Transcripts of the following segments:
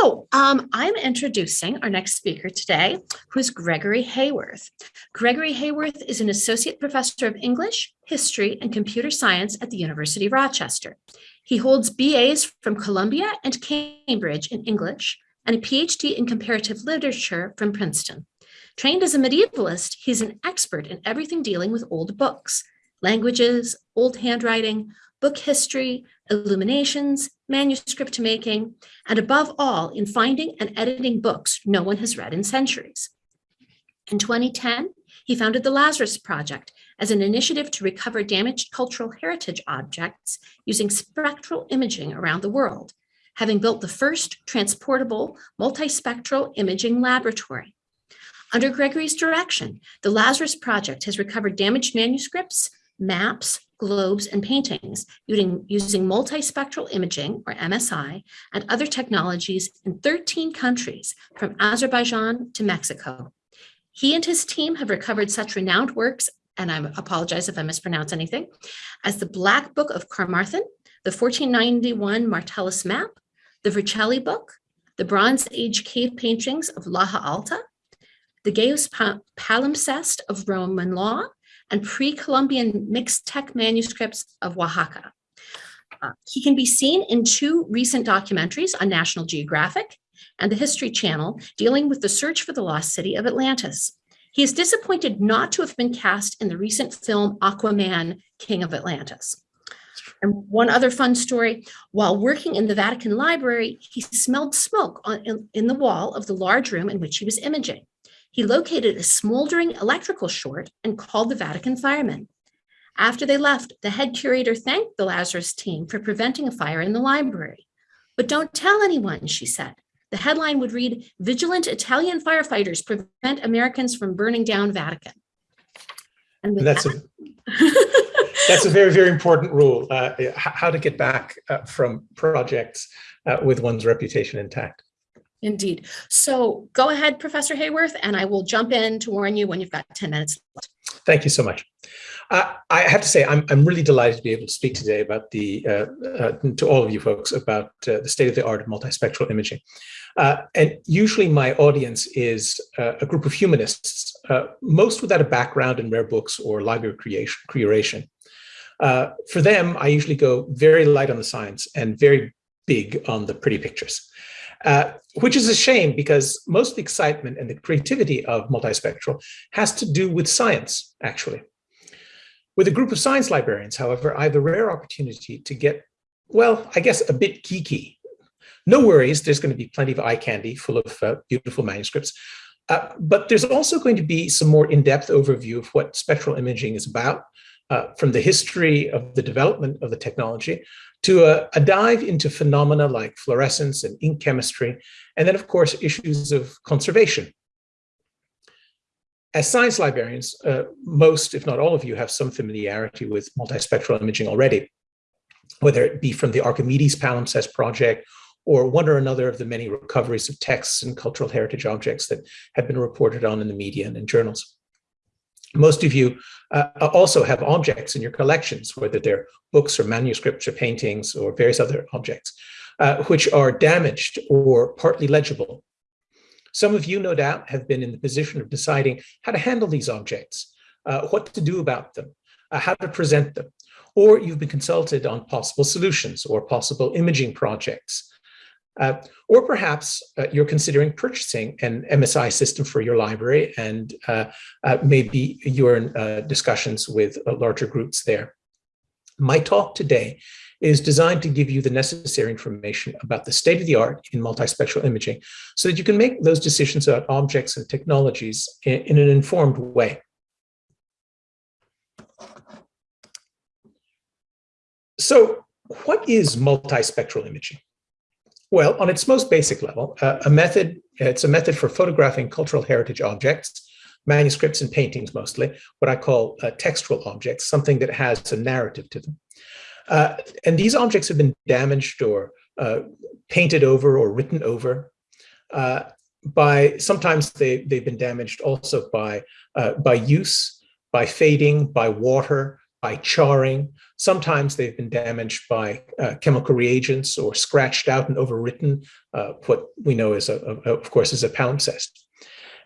So um, I'm introducing our next speaker today, who is Gregory Heyworth. Gregory Heyworth is an associate professor of English, history, and computer science at the University of Rochester. He holds BAs from Columbia and Cambridge in English and a PhD in comparative literature from Princeton. Trained as a medievalist, he's an expert in everything dealing with old books, languages, old handwriting, book history, illuminations, manuscript making, and above all, in finding and editing books no one has read in centuries. In 2010, he founded the Lazarus Project as an initiative to recover damaged cultural heritage objects using spectral imaging around the world, having built the first transportable multispectral imaging laboratory. Under Gregory's direction, the Lazarus Project has recovered damaged manuscripts, maps, globes, and paintings using, using multispectral imaging, or MSI, and other technologies in 13 countries, from Azerbaijan to Mexico. He and his team have recovered such renowned works, and I apologize if I mispronounce anything, as the Black Book of Carmarthen, the 1491 Martellus map, the Vercelli book, the Bronze Age cave paintings of Laja Alta, the Gaius palimpsest of Roman law, and pre-Columbian Mixtec manuscripts of Oaxaca. Uh, he can be seen in two recent documentaries on National Geographic and the History Channel dealing with the search for the lost city of Atlantis. He is disappointed not to have been cast in the recent film Aquaman, King of Atlantis. And one other fun story, while working in the Vatican Library, he smelled smoke on, in, in the wall of the large room in which he was imaging. He located a smoldering electrical short and called the Vatican firemen. After they left, the head curator thanked the Lazarus team for preventing a fire in the library. But don't tell anyone, she said. The headline would read, Vigilant Italian firefighters prevent Americans from burning down Vatican. And that's, that, a, that's a very, very important rule, uh, how to get back uh, from projects uh, with one's reputation intact. Indeed. So go ahead, Professor Heyworth, and I will jump in to warn you when you've got 10 minutes left. Thank you so much. Uh, I have to say, I'm, I'm really delighted to be able to speak today about the, uh, uh, to all of you folks about uh, the state of the art of multispectral imaging. Uh, and usually my audience is uh, a group of humanists, most without a background in rare books or library creation. creation. for them, I usually go very light on the science and very big on the pretty pictures. Uh, which is a shame because most the excitement and the creativity of multispectral has to do with science, actually. With a group of science librarians, however, I have the rare opportunity to get, well, I guess a bit geeky. No worries, there's going to be plenty of eye candy full of uh, beautiful manuscripts. Uh, but there's also going to be some more in-depth overview of what spectral imaging is about, uh, from the history of the development of the technology to a, a, dive into phenomena like fluorescence and ink chemistry, and then of course issues of conservation. As science librarians, uh, most, if not all of you, have some familiarity with multispectral imaging already, whether it be from the Archimedes palimpsest project or one or another of the many recoveries of texts and cultural heritage objects that have been reported on in the media and in journals. Most of you uh, also have objects in your collections, whether they're books or manuscripts or paintings or various other objects, uh, which are damaged or partly legible. Some of you, no doubt, have been in the position of deciding how to handle these objects, uh, what to do about them, uh, how to present them, or you've been consulted on possible solutions or possible imaging projects uh, or perhaps uh, you're considering purchasing an MSI system for your library and uh, uh maybe you're in uh, discussions with uh, larger groups there. My talk today is designed to give you the necessary information about the state of the art in multispectral imaging so that you can make those decisions about objects and technologies in, in an informed way. So what is multispectral imaging? Well, on its most basic level, uh, a method, it's a method for photographing cultural heritage objects, manuscripts and paintings mostly, what I call uh, textual objects, something that has a narrative to them. Uh, and these objects have been damaged or uh, painted over or written over uh, by, sometimes they, they've been damaged also by, uh, by use, by fading, by water, by charring. Sometimes they've been damaged by uh, chemical reagents or scratched out and overwritten, uh, what we know is, a, a, of course, is a palimpsest.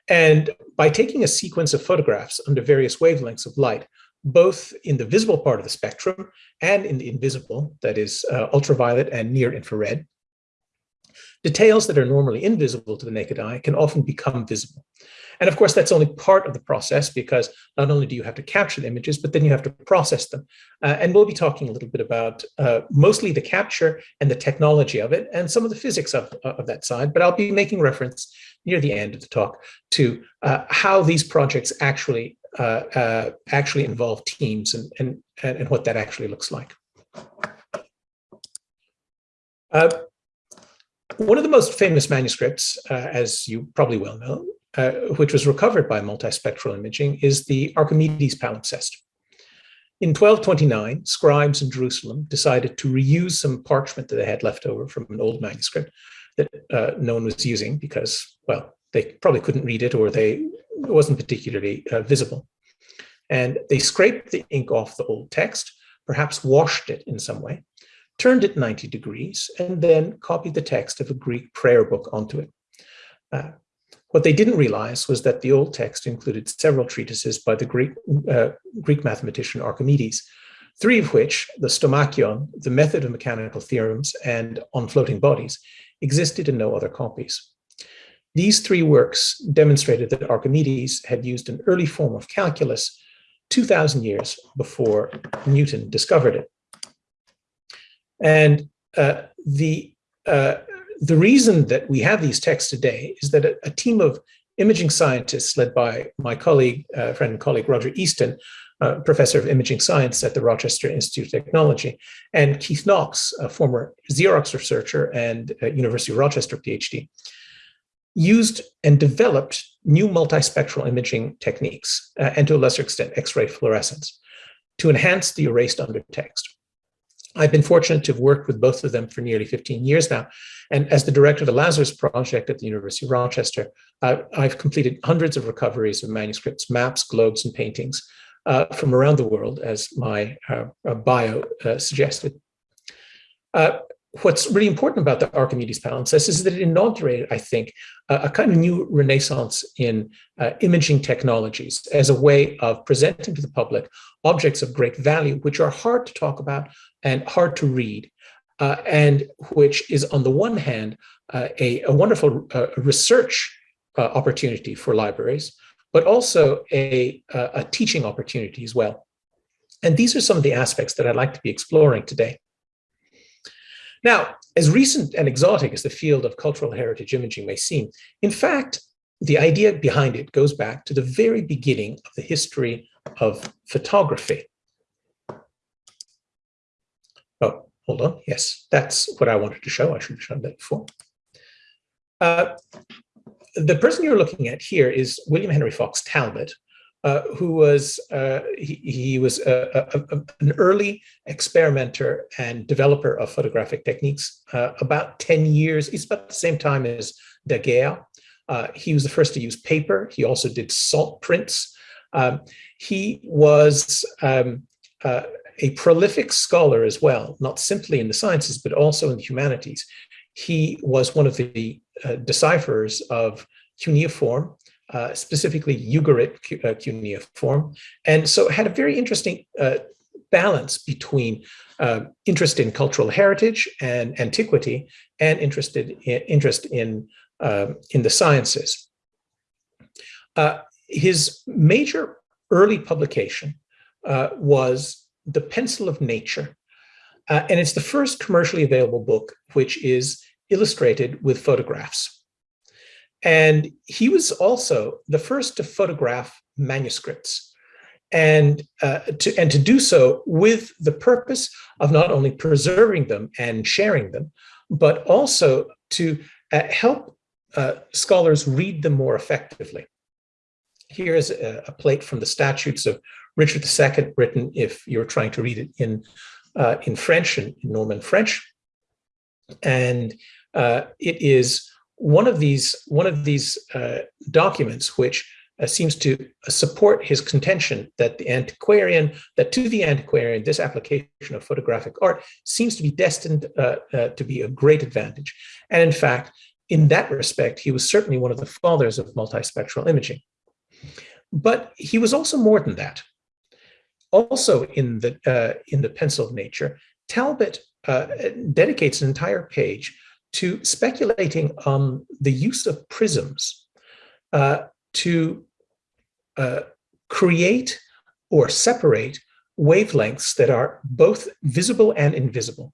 And by taking a sequence of photographs under various wavelengths of light, both in the visible part of the spectrum and in the invisible, that is uh, ultraviolet and near infrared, details that are normally invisible to the naked eye can often become visible. And of course, that's only part of the process because not only do you have to capture the images, but then you have to process them. Uh, and we'll be talking a little bit about uh, mostly the capture and the technology of it and some of the physics of, uh, of that side. But I'll be making reference near the end of the talk to uh, how these projects actually uh, uh, actually involve teams and, and, and what that actually looks like. one of the most famous manuscripts, as you probably well know, uh, which was recovered by multispectral imaging, is the Archimedes palimpsest. In 1229, scribes in Jerusalem decided to reuse some parchment that they had left over from an old manuscript that uh, no one was using because, well, they probably couldn't read it or they it wasn't particularly uh, visible. And they scraped the ink off the old text, perhaps washed it in some way, turned it 90 degrees, and then copied the text of a Greek prayer book onto it. Uh, what they didn't realize was that the old text included several treatises by the Greek, uh, Greek mathematician Archimedes, three of which, the Stomachion, the method of mechanical theorems, and on floating bodies, existed in no other copies. These three works demonstrated that Archimedes had used an early form of calculus 2,000 years before Newton discovered it. And uh, the uh, the reason that we have these texts today is that a, a team of imaging scientists led by my colleague, uh, friend and colleague Roger Easton, uh, professor of imaging science at the Rochester Institute of Technology, and Keith Knox, a former Xerox researcher and uh, University of Rochester PhD, used and developed new multispectral imaging techniques, uh, and to a lesser extent, X-ray fluorescence, to enhance the erased undertext. I've been fortunate to have worked with both of them for nearly 15 years now. And as the director of the Lazarus Project at the University of Rochester, uh, I've completed hundreds of recoveries of manuscripts, maps, globes, and paintings uh, from around the world, as my uh, uh bio uh, suggested. Uh, what's really important about the Archimedes palimpsest is that it inaugurated, I think, a, a kind of new renaissance in uh, imaging technologies as a way of presenting to the public objects of great value, which are hard to talk about and hard to read, uh, and which is on the one hand, uh, a, a, wonderful uh, research uh, opportunity for libraries, but also a, a teaching opportunity as well. And these are some of the aspects that I'd like to be exploring today. Now, as recent and exotic as the field of cultural heritage imaging may seem, in fact, the idea behind it goes back to the very beginning of the history of photography. Oh, hold on. Yes, that's what I wanted to show. I should have shown that before. Uh, the person you're looking at here is William Henry Fox Talbot, uh, who was uh, he, he, was a, a, a, an early experimenter and developer of photographic techniques. Uh, about 10 years, it's about the same time as Daguerre. Uh, he was the first to use paper. He also did salt prints. Um, he was um, uh, a prolific scholar as well, not simply in the sciences, but also in the humanities. He was one of the decipherers of cuneiform, uh, specifically Ugarit uh, cuneiform. And so it had a very interesting uh, balance between uh, interest in cultural heritage and antiquity and interested in, interest in, um, in the sciences. Uh, his major early publication was The Pencil of Nature. and it's the first commercially available book which is illustrated with photographs. And he was also the first to photograph manuscripts and uh, to and to do so with the purpose of not only preserving them and sharing them, but also to uh, help uh, scholars read them more effectively. Here's a, a, plate from the statutes of Richard II, written if you're trying to read it in uh, in French in Norman French, and uh, it is one of these one of these uh, documents which uh, seems to support his contention that the antiquarian, that to the antiquarian, this application of photographic art seems to be destined uh, uh, to be a great advantage. And in fact, in that respect, he was certainly one of the fathers of multispectral imaging. But he was also more than that. Also in the, uh, in the pencil of nature, Talbot uh, dedicates an entire page to speculating on the use of prisms uh, to uh, create or separate wavelengths that are both visible and invisible.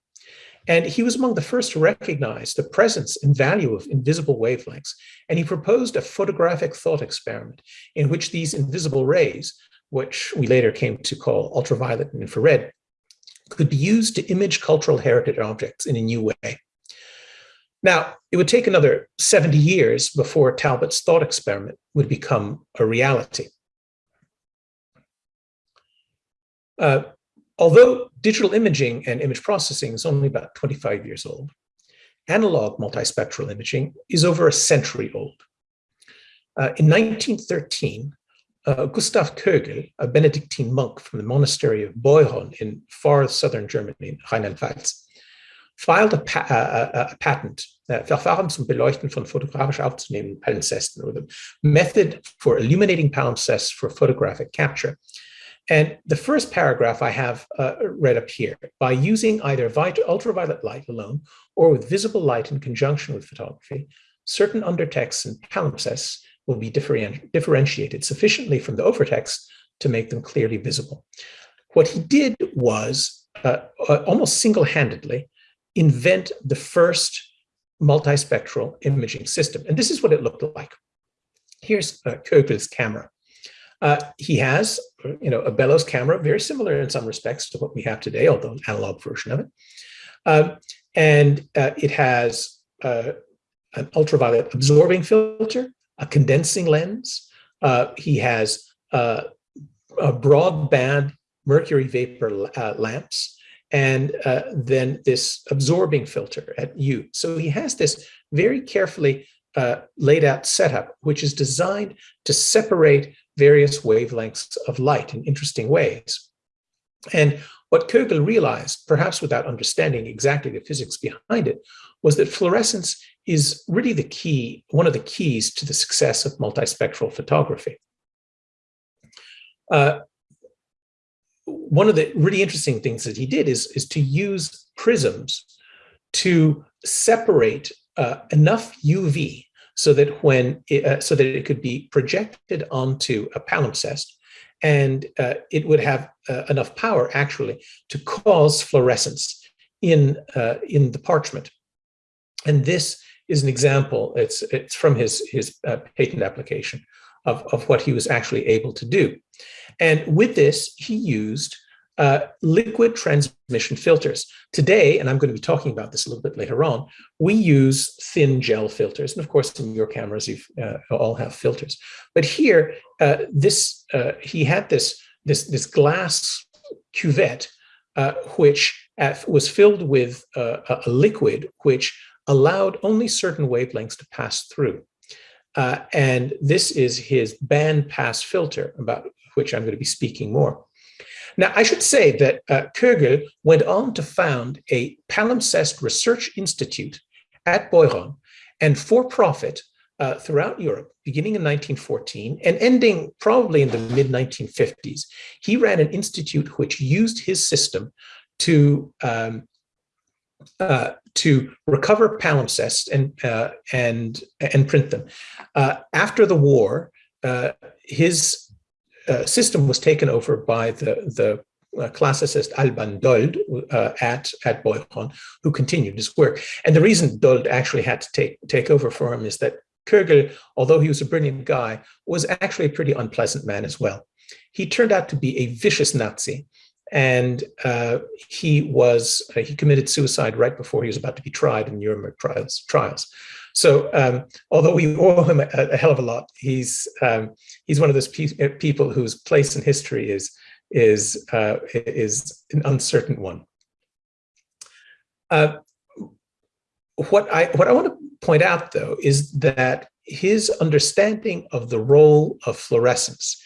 And he was among the first to recognize the presence and value of invisible wavelengths. And he proposed a photographic thought experiment in which these invisible rays, which we later came to call ultraviolet and infrared, could be used to image cultural heritage objects in a new way. Now, it would take another 70 years before Talbot's thought experiment would become a reality. Uh, although digital imaging and image processing is only about 25 years old, analog multispectral imaging is over a century old. Uh, in 1913, uh, Gustav Kögel, a Benedictine monk from the monastery of Beuron in far southern Germany, in Rheinland-Pfalz, filed a, pa a, a patent, uh, Verfahren zum Beleuchten von fotografisch aufzunehmenden Palimpsesten, or the method for illuminating palimpsests for photographic capture. And the first paragraph I have uh, read up here, by using either ultraviolet light alone or with visible light in conjunction with photography, certain undertexts and palimpsests will be differenti differentiated sufficiently from the overtext to make them clearly visible. What he did was uh, uh, almost single-handedly invent the first multispectral imaging system. And this is what it looked like. Here's uh, Kögel's camera. Uh, he has, you know, a bellows camera, very similar in some respects to what we have today, although an analog version of it. Um, and uh, it has uh, an ultraviolet absorbing filter, a condensing lens. Uh, he has uh, a broadband mercury vapor uh, lamps and uh, then this absorbing filter at U. So he has this very carefully uh, laid out setup, which is designed to separate various wavelengths of light in interesting ways. And what Kögel realized, perhaps without understanding exactly the physics behind it, was that fluorescence is really the key, one of the keys to the success of multispectral photography. Uh, one of the really interesting things that he did is, is to use prisms to separate uh, enough UV so that when it, uh, so that it could be projected onto a palimpsest and uh, it would have uh, enough power actually to cause fluorescence in uh, in the parchment. And this is an example. It's it's from his his uh, patent application of of what he was actually able to do. And with this, he used uh, liquid transmission filters. Today, and I'm going to be talking about this a little bit later on, we use thin gel filters. And of course, in your cameras, you uh, all have filters. But here, uh, this uh, he had this, this, this glass cuvette, uh, which uh, was filled with a liquid which allowed only certain wavelengths to pass through. And this is his band pass filter, about which I'm going to be speaking more. Now, I should say that uh, Kögel went on to found a palimpsest research institute at Beuron and for profit uh, throughout Europe, beginning in 1914 and ending probably in the mid 1950s. He ran an institute which used his system to um, uh, to recover palimpsests and uh, and and print them. Uh, after the war, uh, his uh, system was taken over by the, the uh, classicist Alban Dold at, at Beuron, who continued his work. And the reason Dold actually had to take, take over for him is that Kögel, although he was a brilliant guy, was actually a pretty unpleasant man as well. He turned out to be a vicious Nazi and uh, he was uh, he committed suicide right before he was about to be tried in Nuremberg trials. trials. So um, although we owe him a, a, hell of a lot, he's um, he's one of those pe uh, people whose place in history is is uh, is an uncertain one. Uh, what I what I want to point out though is that his understanding of the role of fluorescence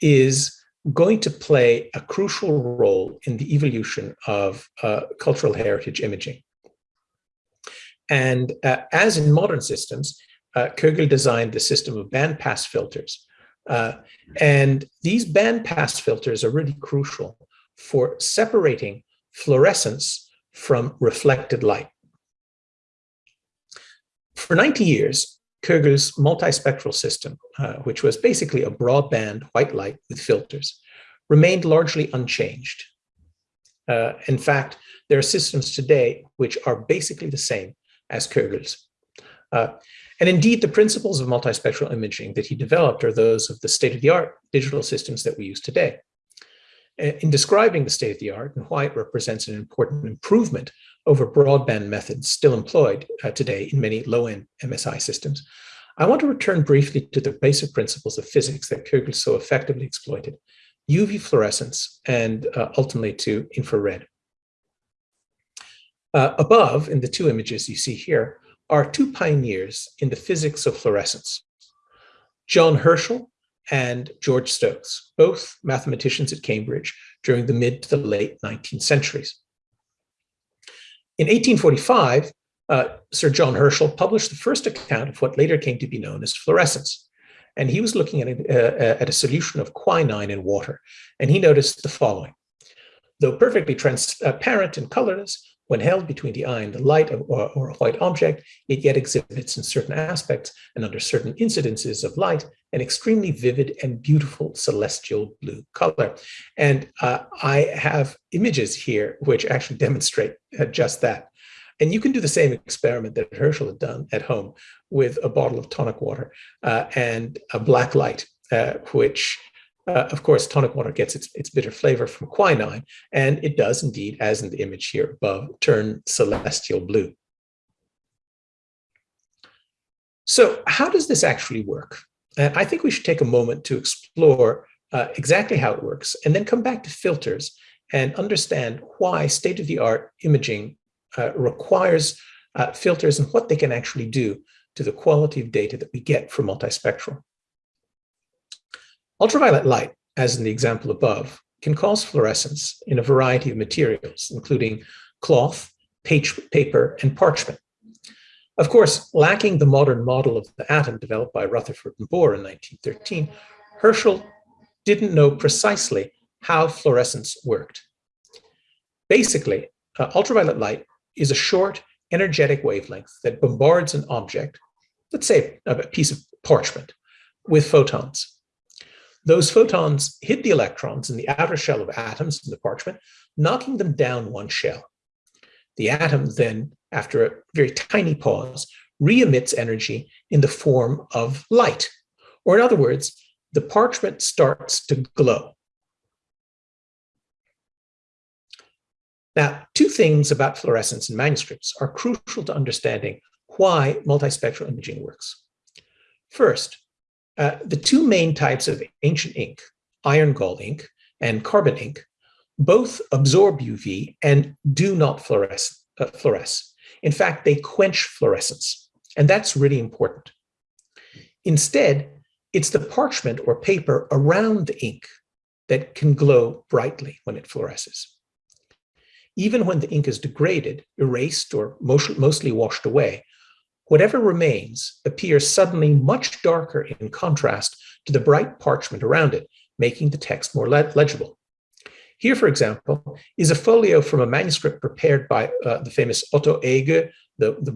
is going to play a crucial role in the evolution of uh, cultural heritage imaging. And uh, as in modern systems, uh, designed the system of bandpass filters. Uh, and these bandpass filters are really crucial for separating fluorescence from reflected light. For 90 years, Kögel's multispectral system, uh, which was basically a broadband white light with filters, remained largely unchanged. Uh, in fact, there are systems today which are basically the same as Kögel's. Uh, and indeed, the principles of multispectral imaging that he developed are those of the state-of-the-art digital systems that we use today. In describing the state-of-the-art and why it represents an important improvement over broadband methods still employed uh, today in many low-end MSI systems, I want to return briefly to the basic principles of physics that Kögel so effectively exploited, UV fluorescence and uh, ultimately to infrared. Uh, above, in the two images you see here, are two pioneers in the physics of fluorescence, John Herschel and George Stokes, both mathematicians at Cambridge during the mid to the late 19th centuries. In 1845, uh, Sir John Herschel published the first account of what later came to be known as fluorescence. And he was looking at a, uh, at a solution of quinine in water, and he noticed the following. Though perfectly transparent and colorless, when held between the eye and the light or, or, a white object, it yet exhibits in certain aspects and under certain incidences of light an extremely vivid and beautiful celestial blue color. And uh, I have images here which actually demonstrate uh, just that. And you can do the same experiment that Herschel had done at home with a bottle of tonic water uh, and a black light, uh, which uh, of course, tonic water gets its, its bitter flavor from quinine, and it does indeed, as in the image here above, turn celestial blue. So how does this actually work? And I think we should take a moment to explore uh, exactly how it works, and then come back to filters and understand why state-of-the-art imaging uh, requires uh, filters and what they can actually do to the quality of data that we get from multispectral. Ultraviolet light, as in the example above, can cause fluorescence in a variety of materials, including cloth, paper, and parchment. Of course, lacking the modern model of the atom developed by Rutherford and Bohr in 1913, Herschel didn't know precisely how fluorescence worked. Basically, uh, ultraviolet light is a short, energetic wavelength that bombards an object, let's say a piece of parchment, with photons. Those photons hit the electrons in the outer shell of atoms in the parchment, knocking them down one shell. The atom then, after a very tiny pause, re-emits energy in the form of light. Or in other words, the parchment starts to glow. Now, two things about fluorescence in manuscripts are crucial to understanding why multispectral imaging works. First, uh, the two main types of ancient ink, iron gall ink and carbon ink, both absorb UV and do not fluoresce, uh, fluoresce. In fact, they quench fluorescence, and that's really important. Instead, it's the parchment or paper around the ink that can glow brightly when it fluoresces. Even when the ink is degraded, erased, or mostly washed away, whatever remains appears suddenly much darker in contrast to the bright parchment around it, making the text more le legible. Here, for example, is a folio from a manuscript prepared by uh, the famous Otto Ege, the, the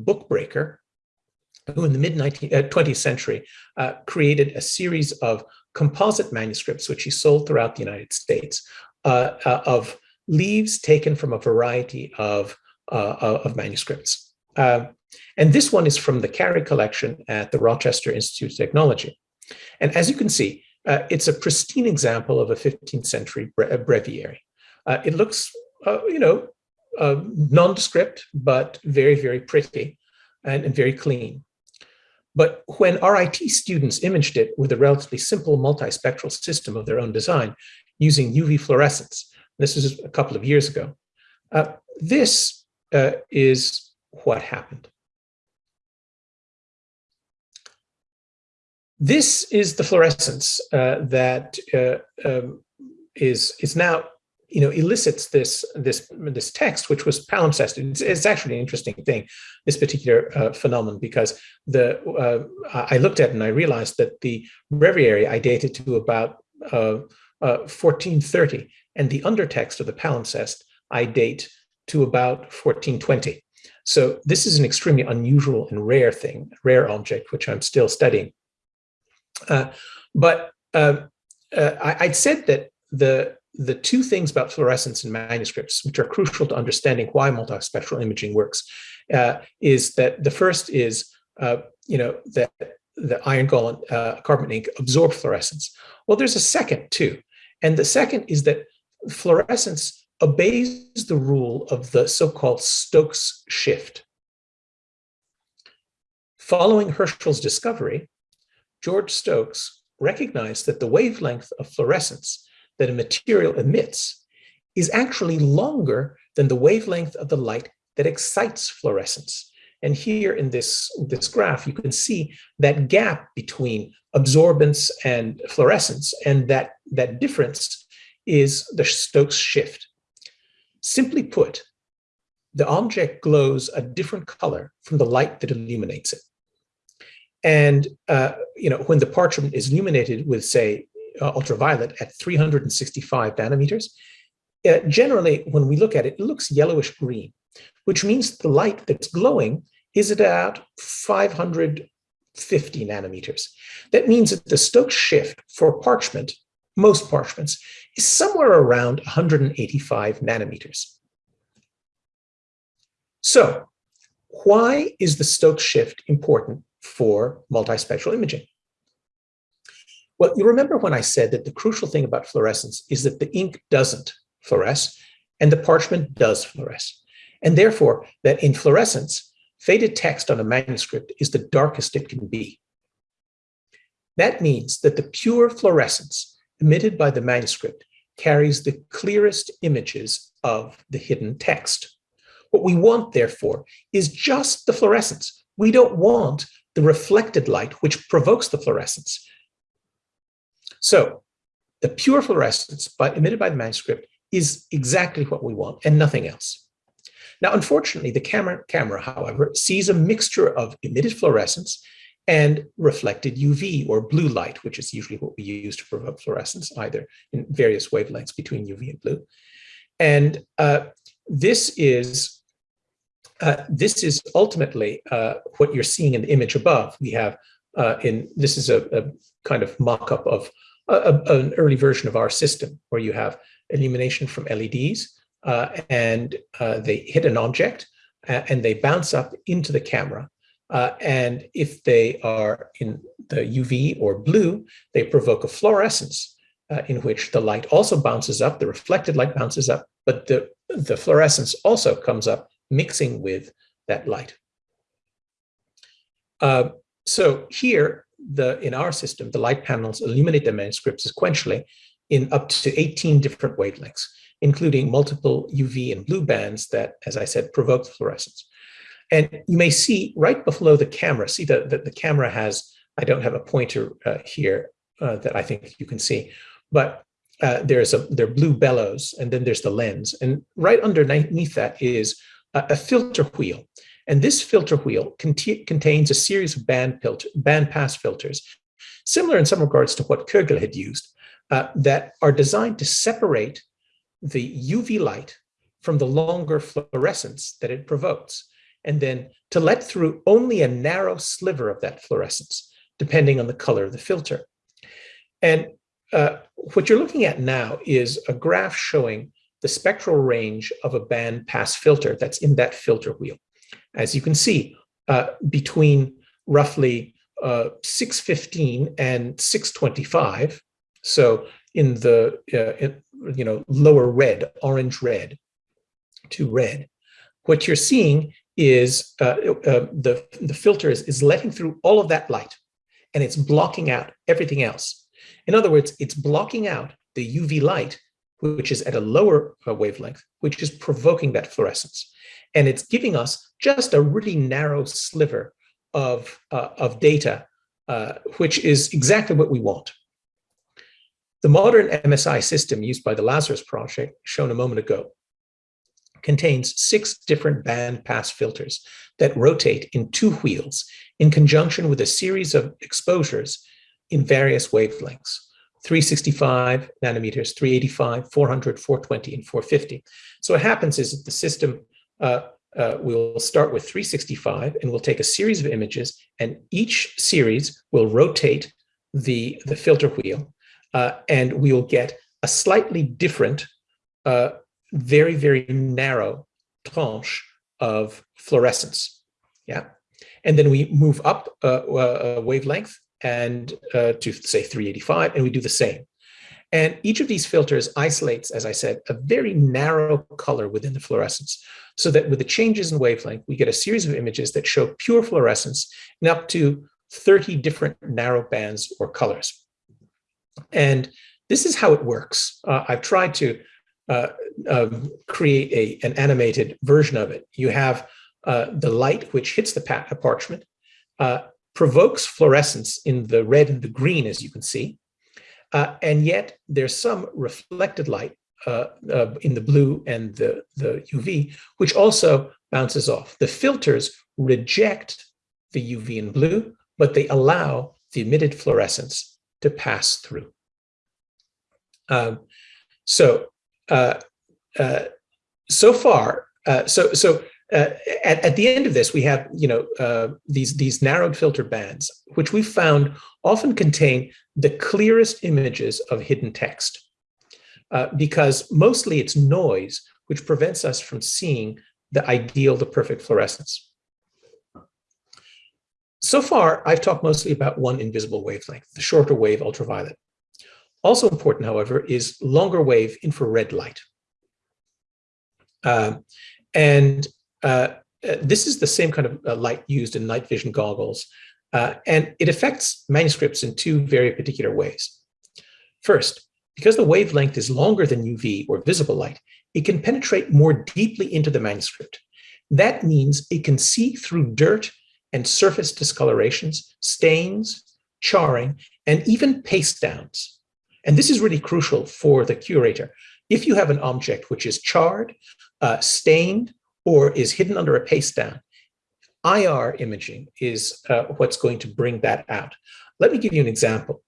who in the mid-20th uh, century uh, created a series of composite manuscripts, which he sold throughout the United States, uh, uh, of leaves taken from a variety of, uh, of manuscripts. And this one is from the Cary collection at the Rochester Institute of Technology. And as you can see, uh, it's a pristine example of a 15th century bre breviary. Uh, it looks, uh, you know, uh, nondescript, but very, very pretty and, and very clean. But when RIT students imaged it with a relatively simple multispectral system of their own design using UV fluorescence, this was a couple of years ago, uh, this uh, is what happened. This is the fluorescence uh, that uh, um, is is now you know elicits this this this text which was palimpsest it's, it's actually an interesting thing this particular uh, phenomenon because the uh, i looked at and i realized that the breviary i dated to about 1430 uh, and the undertext of the palimpsest i date to about 1420 so this is an extremely unusual and rare thing rare object which i'm still studying uh, but uh, uh, I, would said that the the two things about fluorescence in manuscripts, which are crucial to understanding why multispectral imaging works, uh, is that the first is, uh, you know, that the iron gall uh, carbon ink absorb fluorescence. Well, there's a second too. And the second is that fluorescence obeys the rule of the so-called Stokes shift. Following Herschel's discovery, George Stokes recognized that the wavelength of fluorescence that a material emits is actually longer than the wavelength of the light that excites fluorescence. And here in this, this graph, you can see that gap between absorbance and fluorescence, and that, that difference is the Stokes shift. Simply put, the object glows a different color from the light that illuminates it. And uh, you know, when the parchment is illuminated with, say, uh, ultraviolet at 365 nanometers, uh, generally, when we look at it, it looks yellowish green, which means the light that's glowing is at about 550 nanometers. That means that the Stokes shift for parchment, most parchments, is somewhere around 185 nanometers. So why is the Stokes shift important for multispectral imaging? Well, you remember when I said that the crucial thing about fluorescence is that the ink doesn't fluoresce and the parchment does fluoresce. And therefore, that in fluorescence, faded text on a manuscript is the darkest it can be. That means that the pure fluorescence emitted by the manuscript carries the clearest images of the hidden text. What we want, therefore, is just the fluorescence. We don't want the reflected light which provokes the fluorescence. So the pure fluorescence by, emitted by the manuscript is exactly what we want and nothing else. Now, unfortunately, the camera, camera, however, sees a mixture of emitted fluorescence and reflected UV or blue light, which is usually what we use to provoke fluorescence, either in various wavelengths between UV and blue. And uh, this is uh, this is ultimately uh, what you're seeing in the image above. We have uh, in this is a, a kind of mock-up of a, an early version of our system where you have illumination from LEDs uh, and uh, they hit an object uh, and they bounce up into the camera. Uh, and if they are in the UV or blue, they provoke a fluorescence uh, in which the light also bounces up, the reflected light bounces up, but the, the fluorescence also comes up mixing with that light. Uh, so here, the in our system, the light panels illuminate the manuscript sequentially in up to 18 different wavelengths, including multiple UV and blue bands that, as I said, provoke fluorescence. And you may see right below the camera, see that the, the, camera has, I don't have a pointer uh, here uh, that I think you can see, but uh, there's a there are blue bellows and then there's the lens. And right underneath that is a, filter wheel. And this filter wheel contains a series of band, filter, pass filters, similar in some regards to what Kögel had used, uh, that are designed to separate the UV light from the longer fluorescence that it provokes, and then to let through only a narrow sliver of that fluorescence, depending on the color of the filter. And uh, what you're looking at now is a graph showing the spectral range of a band pass filter that's in that filter wheel as you can see, uh, between roughly uh, 615 and 625. So in the uh, in, you know lower red, orange red to red, what you're seeing is uh, uh, the the filter is, is letting through all of that light, and it's blocking out everything else. In other words, it's blocking out the UV light, which is at a lower uh, wavelength, which is provoking that fluorescence. And it's giving us just a really narrow sliver of, uh, of data uh, which is exactly what we want. The modern MSI system used by the Lazarus project, shown a moment ago, contains six different band pass filters that rotate in two wheels in conjunction with a series of exposures in various wavelengths. 365 nanometers, 385, 400, 420, and 450. So what happens is that the system uh, uh, we'll start with 365 and we'll take a series of images and each series will rotate the, the filter wheel uh, and we will get a slightly different, uh, very, very narrow tranche of fluorescence. Yeah. And then we move up a, a wavelength and uh, to say 385, and we do the same. And each of these filters isolates, as I said, a very narrow color within the fluorescence, so that with the changes in wavelength, we get a series of images that show pure fluorescence in up to 30 different narrow bands or colors. And this is how it works. Uh, I've tried to uh, um, create a, an animated version of it. You have uh, the light which hits the parchment, uh, provokes fluorescence in the red and the green, as you can see. Uh, and yet there's some reflected light uh, uh, in the blue and the, the UV, which also bounces off. The filters reject the UV and blue, but they allow the emitted fluorescence to pass through. Um, so, uh, uh, so far, uh, so so uh, at, at the end of this, we have, you know, uh, these, these narrowed filter bands, which we found often contain the clearest images of hidden text. Uh, because mostly it's noise, which prevents us from seeing the ideal, the perfect fluorescence. So far, I've talked mostly about one invisible wavelength, the shorter wave ultraviolet. Also important, however, is longer wave infrared light. Um, and this is the same kind of uh, light used in night vision goggles, uh, and it affects manuscripts in two very particular ways. First, because the wavelength is longer than UV or visible light, it can penetrate more deeply into the manuscript. That means it can see through dirt and surface discolorations, stains, charring, and even paste downs. And this is really crucial for the curator. If you have an object which is charred, uh, stained, or is hidden under a paste down. IR imaging is uh, what's going to bring that out. Let me give you an example.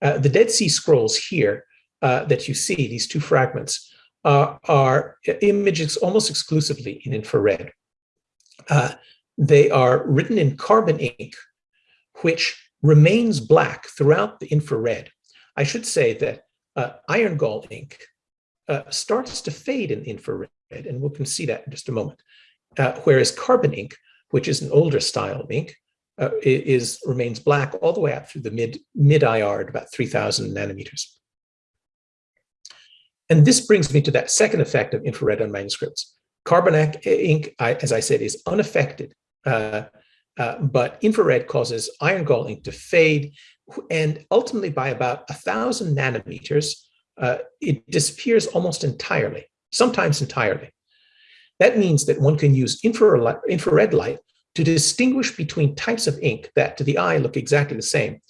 Uh, the Dead Sea Scrolls here uh, that you see, these two fragments, uh, are images almost exclusively in infrared. Uh, they are written in carbon ink, which remains black throughout the infrared. I should say that uh, iron gall ink starts to fade in infrared and we can see that in just a moment. Uh, whereas carbon ink, which is an older style of ink, uh, is remains black all the way up through the mid mid IR at about 3000 nanometers. And this brings me to that second effect of infrared on manuscripts. Carbon ink, as I said, is unaffected, uh, uh, but infrared causes iron gall ink to fade, and ultimately by about a thousand nanometers, uh, it disappears almost entirely sometimes entirely. That means that one can use infrared light to distinguish between types of ink that to the eye look exactly the same.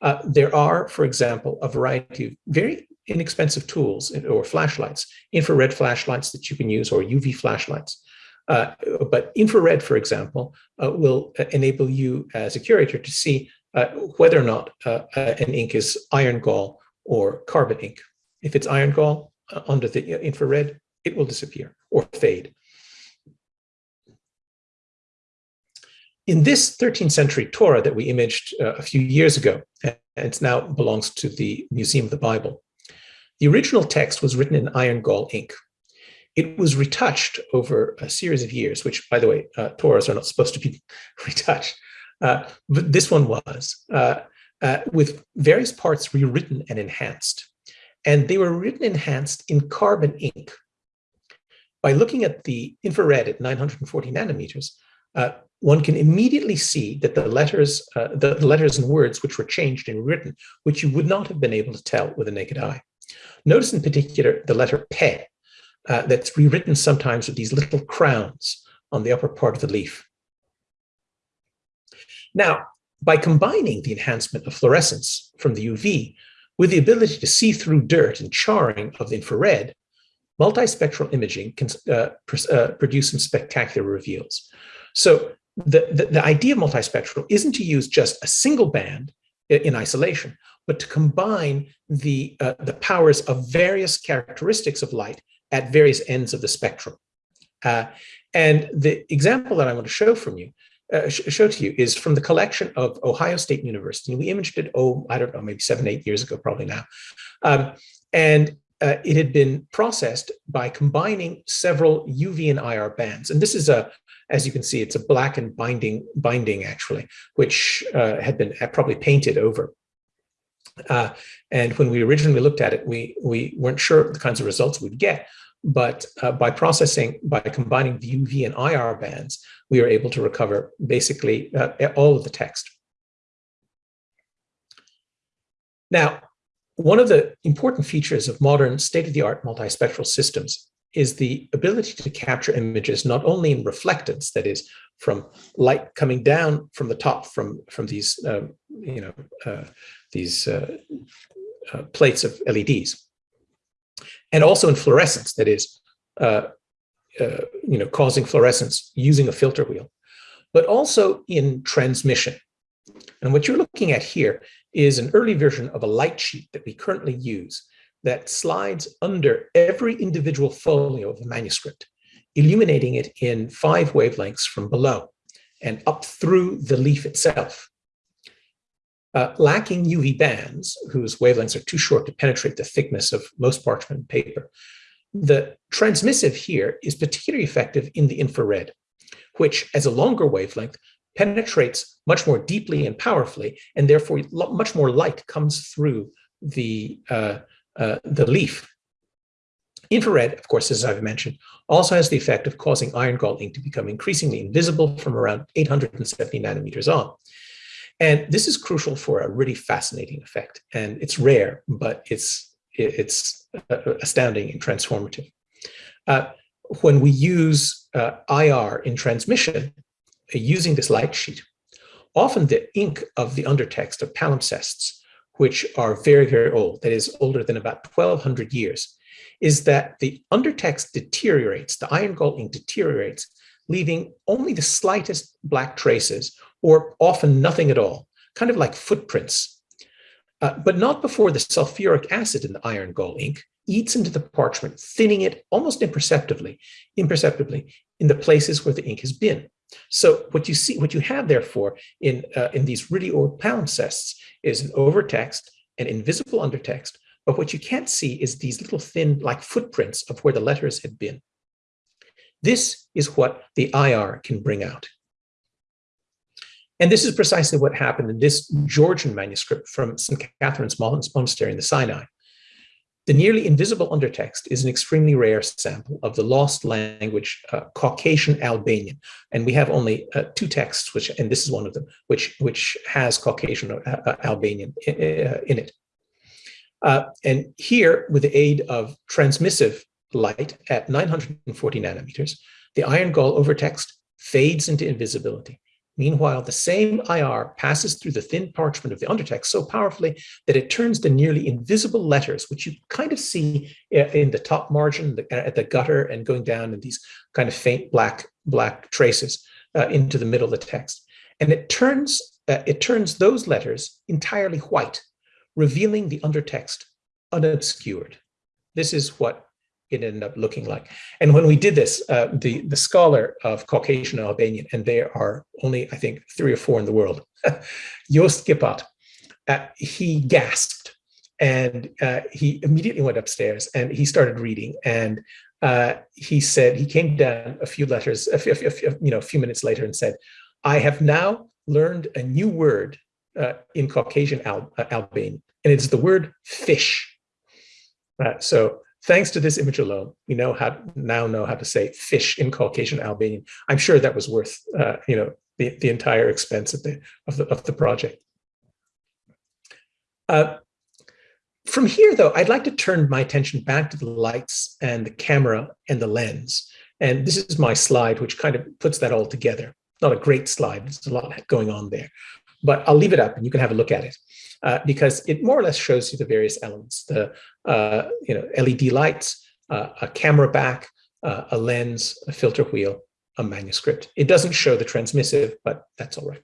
Uh, there are, for example, a variety of very inexpensive tools or flashlights, infrared flashlights that you can use or UV flashlights. Uh, but infrared, for example, uh, will enable you as a curator to see uh, whether or not uh, an ink is iron gall or carbon ink. If it's iron gall uh, under the infrared, it will disappear or fade. In this 13th century Torah that we imaged uh, a few years ago, and it now belongs to the Museum of the Bible, the original text was written in iron gall ink. It was retouched over a series of years, which, by the way, uh, Torahs are not supposed to be retouched, uh, but this one was, uh, uh, with various parts rewritten and enhanced. And they were written enhanced in carbon ink, by looking at the infrared at 940 nanometers, uh, one can immediately see that the letters, uh, the, letters and words which were changed and written, which you would not have been able to tell with a naked eye. Notice in particular the letter pe, uh, that's rewritten sometimes with these little crowns on the upper part of the leaf. Now, by combining the enhancement of fluorescence from the UV with the ability to see through dirt and charring of the infrared, multispectral imaging can uh, pr uh, produce some spectacular reveals. So the, the, the, idea of multispectral isn't to use just a single band in isolation, but to combine the, uh, the powers of various characteristics of light at various ends of the spectrum. Uh, and the example that I want to show from you, uh, show to you is from the collection of Ohio State University. We imaged it, oh, I don't know, maybe seven, eight years ago, probably now. Um, and uh, it had been processed by combining several UV and IR bands. And this is a, as you can see, it's a black and binding binding actually, which uh, had been probably painted over. Uh, and when we originally looked at it, we, we weren't sure the kinds of results we'd get. But uh, by processing, by combining the UV and IR bands, we were able to recover basically uh, all of the text. Now, one of the important features of modern state-of-the-art multispectral systems is the ability to capture images not only in reflectance, that is, from light coming down from the top from from these um, you know uh, these uh, uh, plates of LEDs, and also in fluorescence, that is, uh, uh, you know, causing fluorescence using a filter wheel, but also in transmission. And what you're looking at here is an early version of a light sheet that we currently use that slides under every individual folio of the manuscript, illuminating it in five wavelengths from below and up through the leaf itself. Uh, lacking UV bands, whose wavelengths are too short to penetrate the thickness of most parchment paper, the transmissive here is particularly effective in the infrared, which as a longer wavelength penetrates much more deeply and powerfully, and therefore much more light comes through the, uh, uh, the leaf. Infrared, of course, as I've mentioned, also has the effect of causing iron gall ink to become increasingly invisible from around 870 nanometers on. And this is crucial for a really fascinating effect. And it's rare, but it's, it's uh, astounding and transformative. Uh, when we use uh, IR in transmission, using this light sheet, often the ink of the undertext of palimpsests, which are very, very old, that is older than about 1200 years, is that the undertext deteriorates, the iron gall ink deteriorates, leaving only the slightest black traces or often nothing at all, kind of like footprints, uh, but not before the sulfuric acid in the iron gall ink eats into the parchment, thinning it almost imperceptibly, imperceptibly in the places where the ink has been. So what you see, what you have therefore in, uh, in these really old palimpsests is an overtext, an invisible undertext, but what you can't see is these little thin like footprints of where the letters had been. This is what the IR can bring out. And this is precisely what happened in this Georgian manuscript from St. Catherine's Monastery in the Sinai. The nearly invisible undertext is an extremely rare sample of the lost language uh, Caucasian Albanian. And we have only uh, two texts, which, and this is one of them, which, which has Caucasian uh, uh Albanian in, uh, in it. Uh, and here, with the aid of transmissive light at 940 nanometers, the iron gall overtext fades into invisibility. Meanwhile, the same IR passes through the thin parchment of the undertext so powerfully that it turns the nearly invisible letters, which you kind of see uh, in the top margin, at the gutter, and going down in these kind of faint black black traces uh, into the middle of the text. And it turns uh, it turns those letters entirely white, revealing the undertext unobscured. This is what it ended up looking like. And when we did this, uh, the, the scholar of Caucasian Albanian, and there are only, I think, three or four in the world, Jost Gippert, uh, he gasped and uh, he immediately went upstairs and he started reading. And uh, he said, he came down a few letters, a few, a few, you know, a few minutes later and said, I have now learned a new word uh, in Caucasian Al uh, Albanian, and it's the word fish. so Thanks to this image alone, we know how now know how to say fish in Caucasian Albanian. I'm sure that was worth uh, you know the, the entire expense of the of the of the project. Uh, from here, though, I'd like to turn my attention back to the lights and the camera and the lens. And this is my slide, which kind of puts that all together. Not a great slide, there's a lot going on there. but I'll leave it up and you can have a look at it uh, because it more or less shows you the various elements, the uh, you know LED lights, uh, a camera back, uh, a lens, a filter wheel, a manuscript. It doesn't show the transmissive, but that's all right.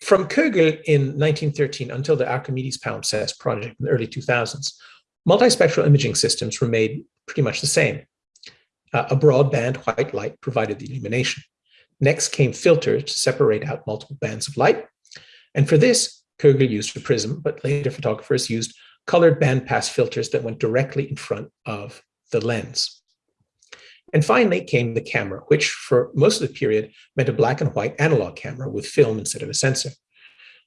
From Kögel in 1913 until the Archimedes palimpsest project in the early 2000s, multispectral imaging systems were made pretty much the same. Uh, a broadband white light provided the illumination. Next came filters to separate out multiple bands of light. And for this, Kögel used a prism, but later photographers used colored bandpass filters that went directly in front of the lens. And finally came the camera, which for most of the period meant a black and white analog camera with film instead of a sensor.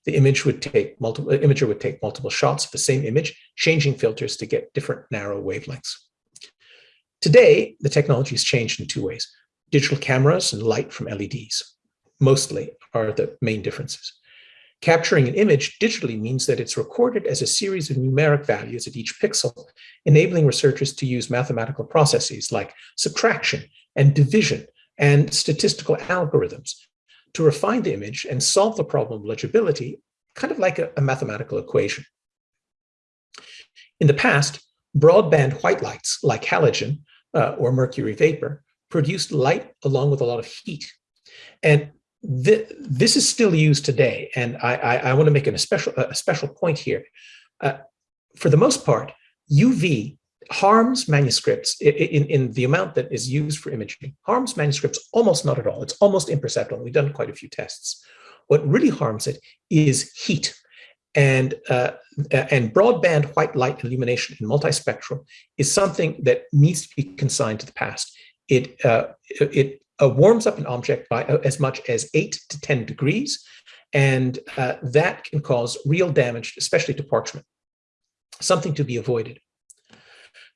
The image would take multiple, imager would take multiple shots of the same image, changing filters to get different narrow wavelengths. Today, the technology has changed in two ways. Digital cameras and light from LEDs, mostly, are the main differences. Capturing an image digitally means that it's recorded as a series of numeric values at each pixel, enabling researchers to use mathematical processes like subtraction and division and statistical algorithms to refine the image and solve the problem of legibility, kind of like a, a mathematical equation. In the past, broadband white lights like halogen uh, or mercury vapor produced light along with a lot of heat. And th this is still used today, and I, I, I want to make an, a, special, a special point here. Uh, for the most part, UV harms manuscripts in, in, in, the amount that is used for imaging, harms manuscripts almost not at all. It's almost imperceptible. We've done quite a few tests. What really harms it is heat. And, uh, and broadband white light illumination in multispectral is something that needs to be consigned to the past. It, uh, it uh, warms up an object by uh, as much as 8 to 10 degrees, and uh, that can cause real damage, especially to parchment, something to be avoided.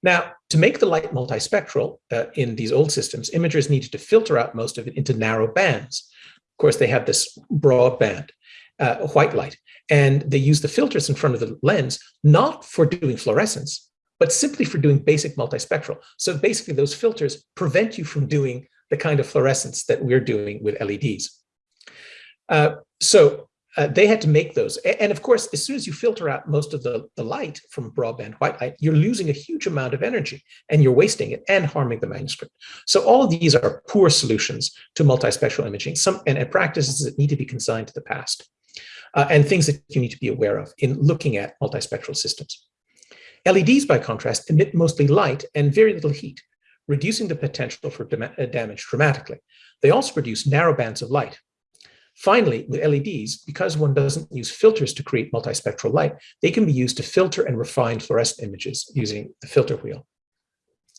Now, to make the light multispectral uh, in these old systems, imagers needed to filter out most of it into narrow bands. Of course, they have this broad band, uh, white light, and they use the filters in front of the lens, not for doing fluorescence, but simply for doing basic multispectral. So basically those filters prevent you from doing the kind of fluorescence that we're doing with LEDs. Uh, so uh, they had to make those. And of course, as soon as you filter out most of the, the light from broadband white light, you're losing a huge amount of energy and you're wasting it and harming the manuscript. So all of these are poor solutions to multispectral imaging some, and, and practices that need to be consigned to the past uh, and things that you need to be aware of in looking at multispectral systems. LEDs, by contrast, emit mostly light and very little heat, reducing the potential for uh, damage dramatically. They also produce narrow bands of light. Finally, with LEDs, because one doesn't use filters to create multispectral light, they can be used to filter and refine fluorescent images using the filter wheel.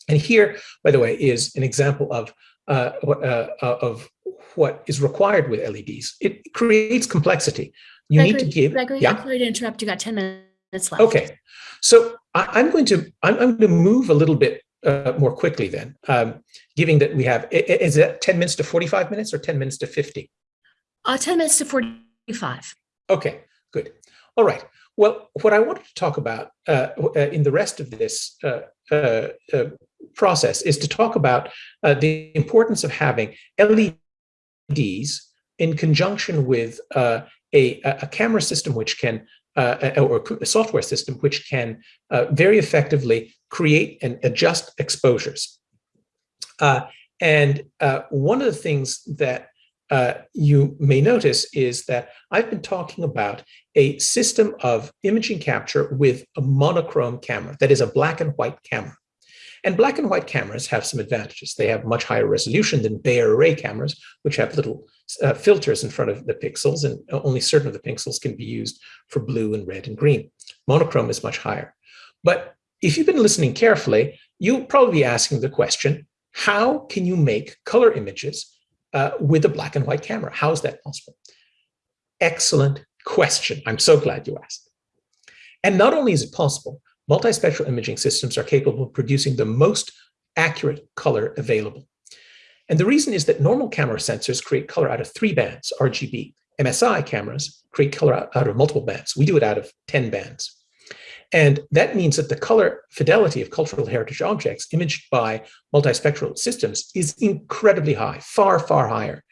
And here, by the way, is an example of, uh, uh, uh of what is required with LEDs. It creates complexity. You Gregory, need to give. Gregory, yeah? I'm sorry to interrupt. You got 10 minutes left. Okay. So I, am going to I'm, I'm, going to move a little bit uh, more quickly then, um, given that we have, is it 10 minutes to 45 minutes or 10 minutes to 50? Uh, 10 minutes to 45. Okay, good. All right. Well, what I wanted to talk about uh, uh, in the rest of this uh, uh, uh, process is to talk about the importance of having LEDs in conjunction with a, a camera system which can uh, or a software system which can uh, very effectively create and adjust exposures. Uh, and uh, one of the things that uh, you may notice is that I've been talking about a system of imaging capture with a monochrome camera, that is a black and white camera. And black and white cameras have some advantages. They have much higher resolution than Bayer array cameras, which have little uh, filters in front of the pixels, and only certain of the pixels can be used for blue and red and green. Monochrome is much higher. But if you've been listening carefully, you'll probably be asking the question, how can you make color images uh, with a black and white camera? How is that possible? Excellent question. I'm so glad you asked. And not only is it possible, multispectral imaging systems are capable of producing the most accurate color available. And the reason is that normal camera sensors create color out of three bands, RGB. MSI cameras create color out of multiple bands. We do it out of 10 bands. And that means that the color fidelity of cultural heritage objects imaged by multispectral systems is incredibly high, far, far higher.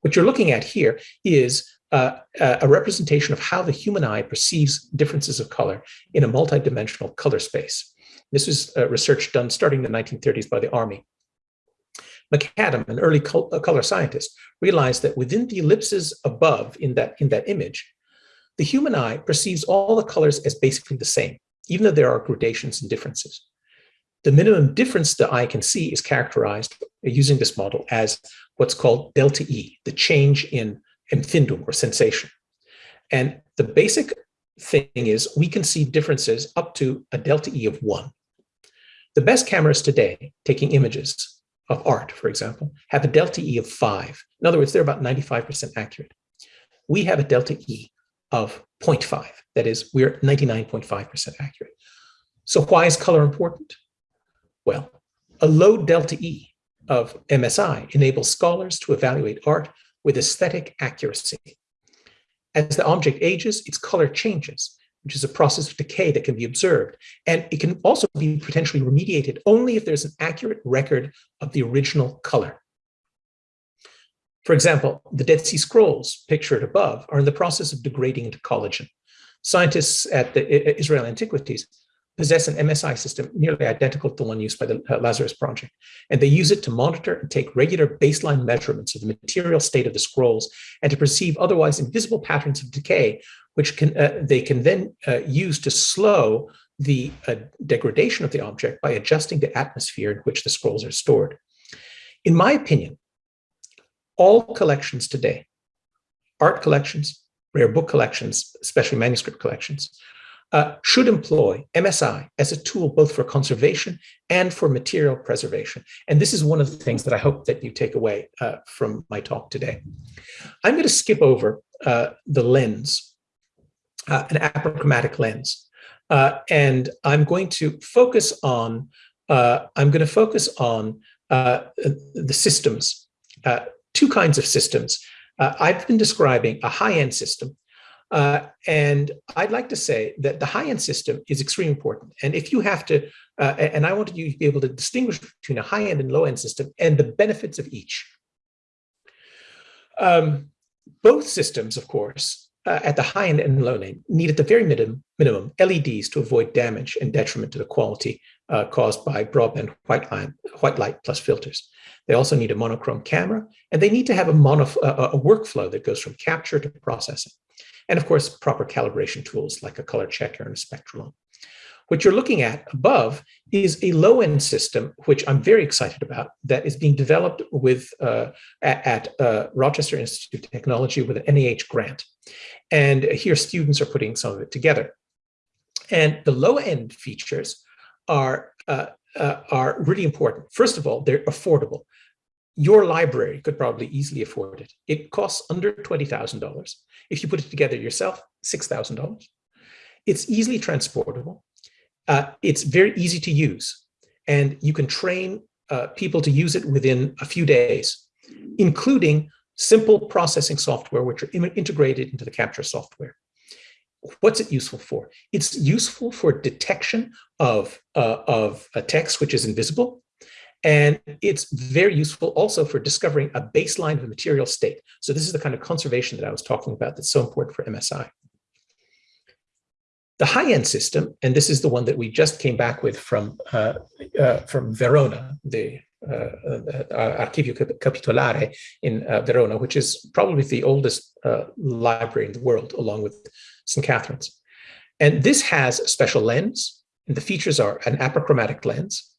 What you're looking at here is uh, a representation of how the human eye perceives differences of color in a multidimensional color space. This was uh, research done starting in the 1930s by the Army. MacAdam, an early col uh, color scientist, realized that within the ellipses above in that, in that image, the human eye perceives all the colors as basically the same, even though there are gradations and differences. The minimum difference the eye can see is characterized using this model as what's called delta E, the change in empfindung or sensation. And the basic thing is we can see differences up to a delta E of one. The best cameras today, taking images of art, for example, have a delta E of five. In other words, they're about 95% accurate. We have a delta E of 0.5. That is, we're 99.5% accurate. So why is color important? Well, a low delta E of MSI enables scholars to evaluate art with aesthetic accuracy. As the object ages, its color changes, which is a process of decay that can be observed. And it can also be potentially remediated only if there's an accurate record of the original color. For example, the Dead Sea Scrolls pictured above are in the process of degrading into collagen. Scientists at the Israel Antiquities possess an MSI system nearly identical to the one used by the uh, Lazarus Project. And they use it to monitor and take regular baseline measurements of the material state of the scrolls and to perceive otherwise invisible patterns of decay, which can uh, they can then uh, use to slow the uh, degradation of the object by adjusting the atmosphere in which the scrolls are stored. In my opinion, all collections today, art collections, rare book collections, especially manuscript collections, uh, should employ MSI as a tool both for conservation and for material preservation. And this is one of the things that I hope that you take away uh, from my talk today. I'm going to skip over uh, the lens, uh, an apochromatic lens, uh, and I'm going to focus on uh, I'm going to focus on the systems, two kinds of systems. I've been describing a high-end system uh, and I'd like to say that the high-end system is extremely important. And if you have to, uh, and I want you to be able to distinguish between a high-end and low-end system and the benefits of each. Um, both systems, of course, uh, at the high end and low end, need at the very minimum, minimum LEDs to avoid damage and detriment to the quality uh, caused by broadband white, line, white light plus filters. They also need a monochrome camera, and they need to have a, mono, a workflow that goes from capture to processing and of course, proper calibration tools like a color checker and a spectralon. What you're looking at above is a low-end system, which I'm very excited about, that is being developed with uh, at, at uh, Rochester Institute of Technology with an NIH grant. And here students are putting some of it together. And the low-end features are, uh, uh are really important. First of all, they're affordable your library could probably easily afford it. It costs under $20,000. If you put it together yourself, $6,000. It's easily transportable. Uh, it's very easy to use. And you can train uh, people to use it within a few days, including simple processing software, which are integrated into the capture software. What's it useful for? It's useful for detection of, uh, of a text which is invisible and it's very useful also for discovering a baseline of a material state. So this is the kind of conservation that I was talking about that's so important for MSI. The high-end system, and this is the one that we just came back with from, uh, uh, from Verona, the uh, uh Archivio Capitolare in uh, Verona, which is probably the oldest uh, library in the world, along with St. Catherine's. And this has a special lens, and the features are an apochromatic lens,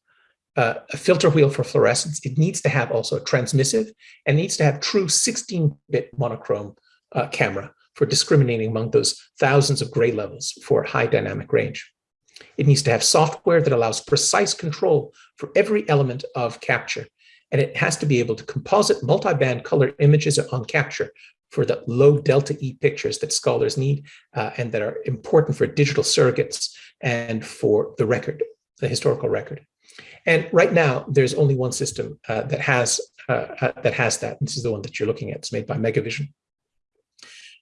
uh, a filter wheel for fluorescence, it needs to have also a transmissive and needs to have true 16-bit monochrome uh, camera for discriminating among those thousands of gray levels for high dynamic range. It needs to have software that allows precise control for every element of capture. And it has to be able to composite multi-band color images on capture for the low delta E pictures that scholars need uh, and that are important for digital surrogates and for the record, the historical record. And right now, there's only one system uh, that has uh, uh, that has that. This is the one that you're looking at. It's made by Megavision.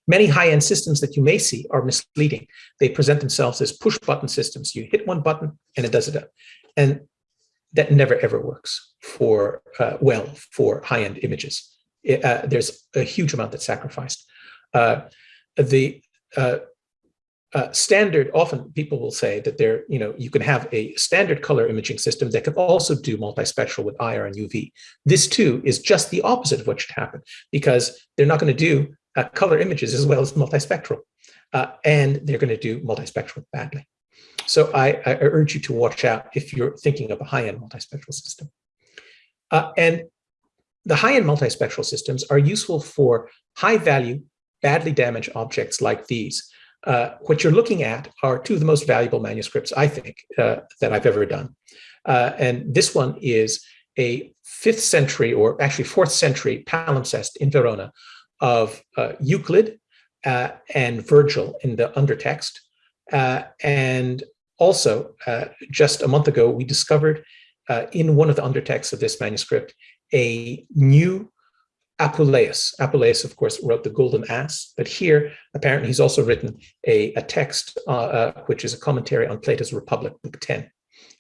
Many high-end systems that you may see are misleading. They present themselves as push-button systems. You hit one button and it does it. Up. And that never ever works for uh, well for high-end images. It, uh, there's a huge amount that's sacrificed. Uh, the uh, standard, often people will say that there, you know, you can have a standard color imaging system that can also do multispectral with IR and UV. This too is just the opposite of what should happen because they're not going to do uh, color images as well as multispectral. Uh, and they're going to do multispectral badly. So I, I, urge you to watch out if you're thinking of a high-end multispectral system. Uh, and the high-end multispectral systems are useful for high-value, badly damaged objects like these. Uh, what you're looking at are two of the most valuable manuscripts, I think, uh, that I've ever done. Uh, and this one is a fifth century, or actually fourth century palimpsest in Verona of uh, Euclid uh, and Virgil in the undertext. and also, just a month ago, we discovered in one of the undertexts of this manuscript a new Apuleius. Apuleius, of course, wrote the Golden Ass, but here, apparently, he's also written a, a text, uh, uh, which is a commentary on Plato's Republic, Book 10.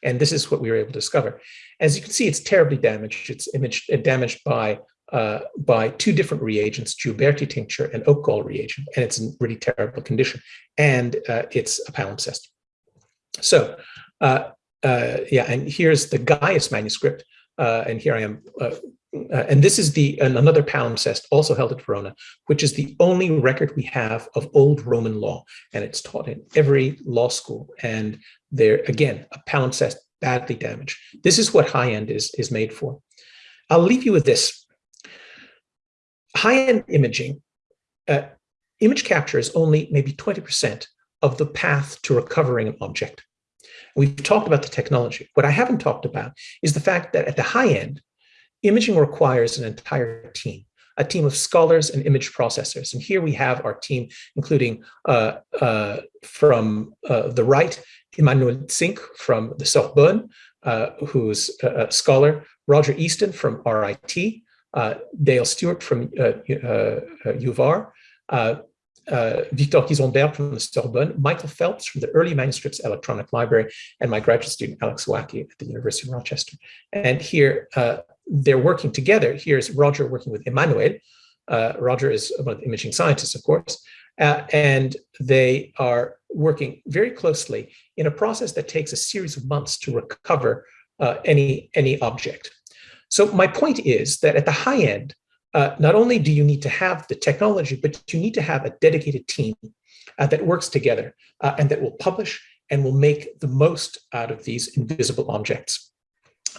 And this is what we were able to discover. As you can see, it's terribly damaged. It's imaged, uh, damaged by, uh, by two different reagents, Gioberti tincture and oak gall reagent, and it's in really terrible condition. And uh, it's a palimpsest. So, uh, yeah, and here's the Gaius manuscript, uh, and here I am. Uh, uh, and this is the another palimpsest also held at Verona, which is the only record we have of old Roman law, and it's taught in every law school. And there again, a palimpsest badly damaged. This is what high end is is made for. I'll leave you with this. High end imaging, uh, image capture is only maybe 20% of the path to recovering an object. We've talked about the technology. What I haven't talked about is the fact that at the high end, imaging requires an entire team, a team of scholars and image processors. And here we have our team, including uh, uh, from uh, the right, Emmanuel Zingg from the Sorbonne, uh, who's a scholar, Roger Easton from RIT, uh, Dale Stewart from UVAR, uh, uh, Victor Gysembergh from the Sorbonne, Michael Phelps from the Early Manuscripts Electronic Library, and my graduate student, Alex Wacky at the University of Rochester. And here, uh, they're working together. Here's Roger working with Emmanuel. Uh, Roger is one of the imaging scientists, of course, uh, and they are working very closely in a process that takes a series of months to recover uh, any, any object. So my point is that at the high end, uh, not only do you need to have the technology, but you need to have a dedicated team uh, that works together uh, and that will publish and will make the most out of these invisible objects.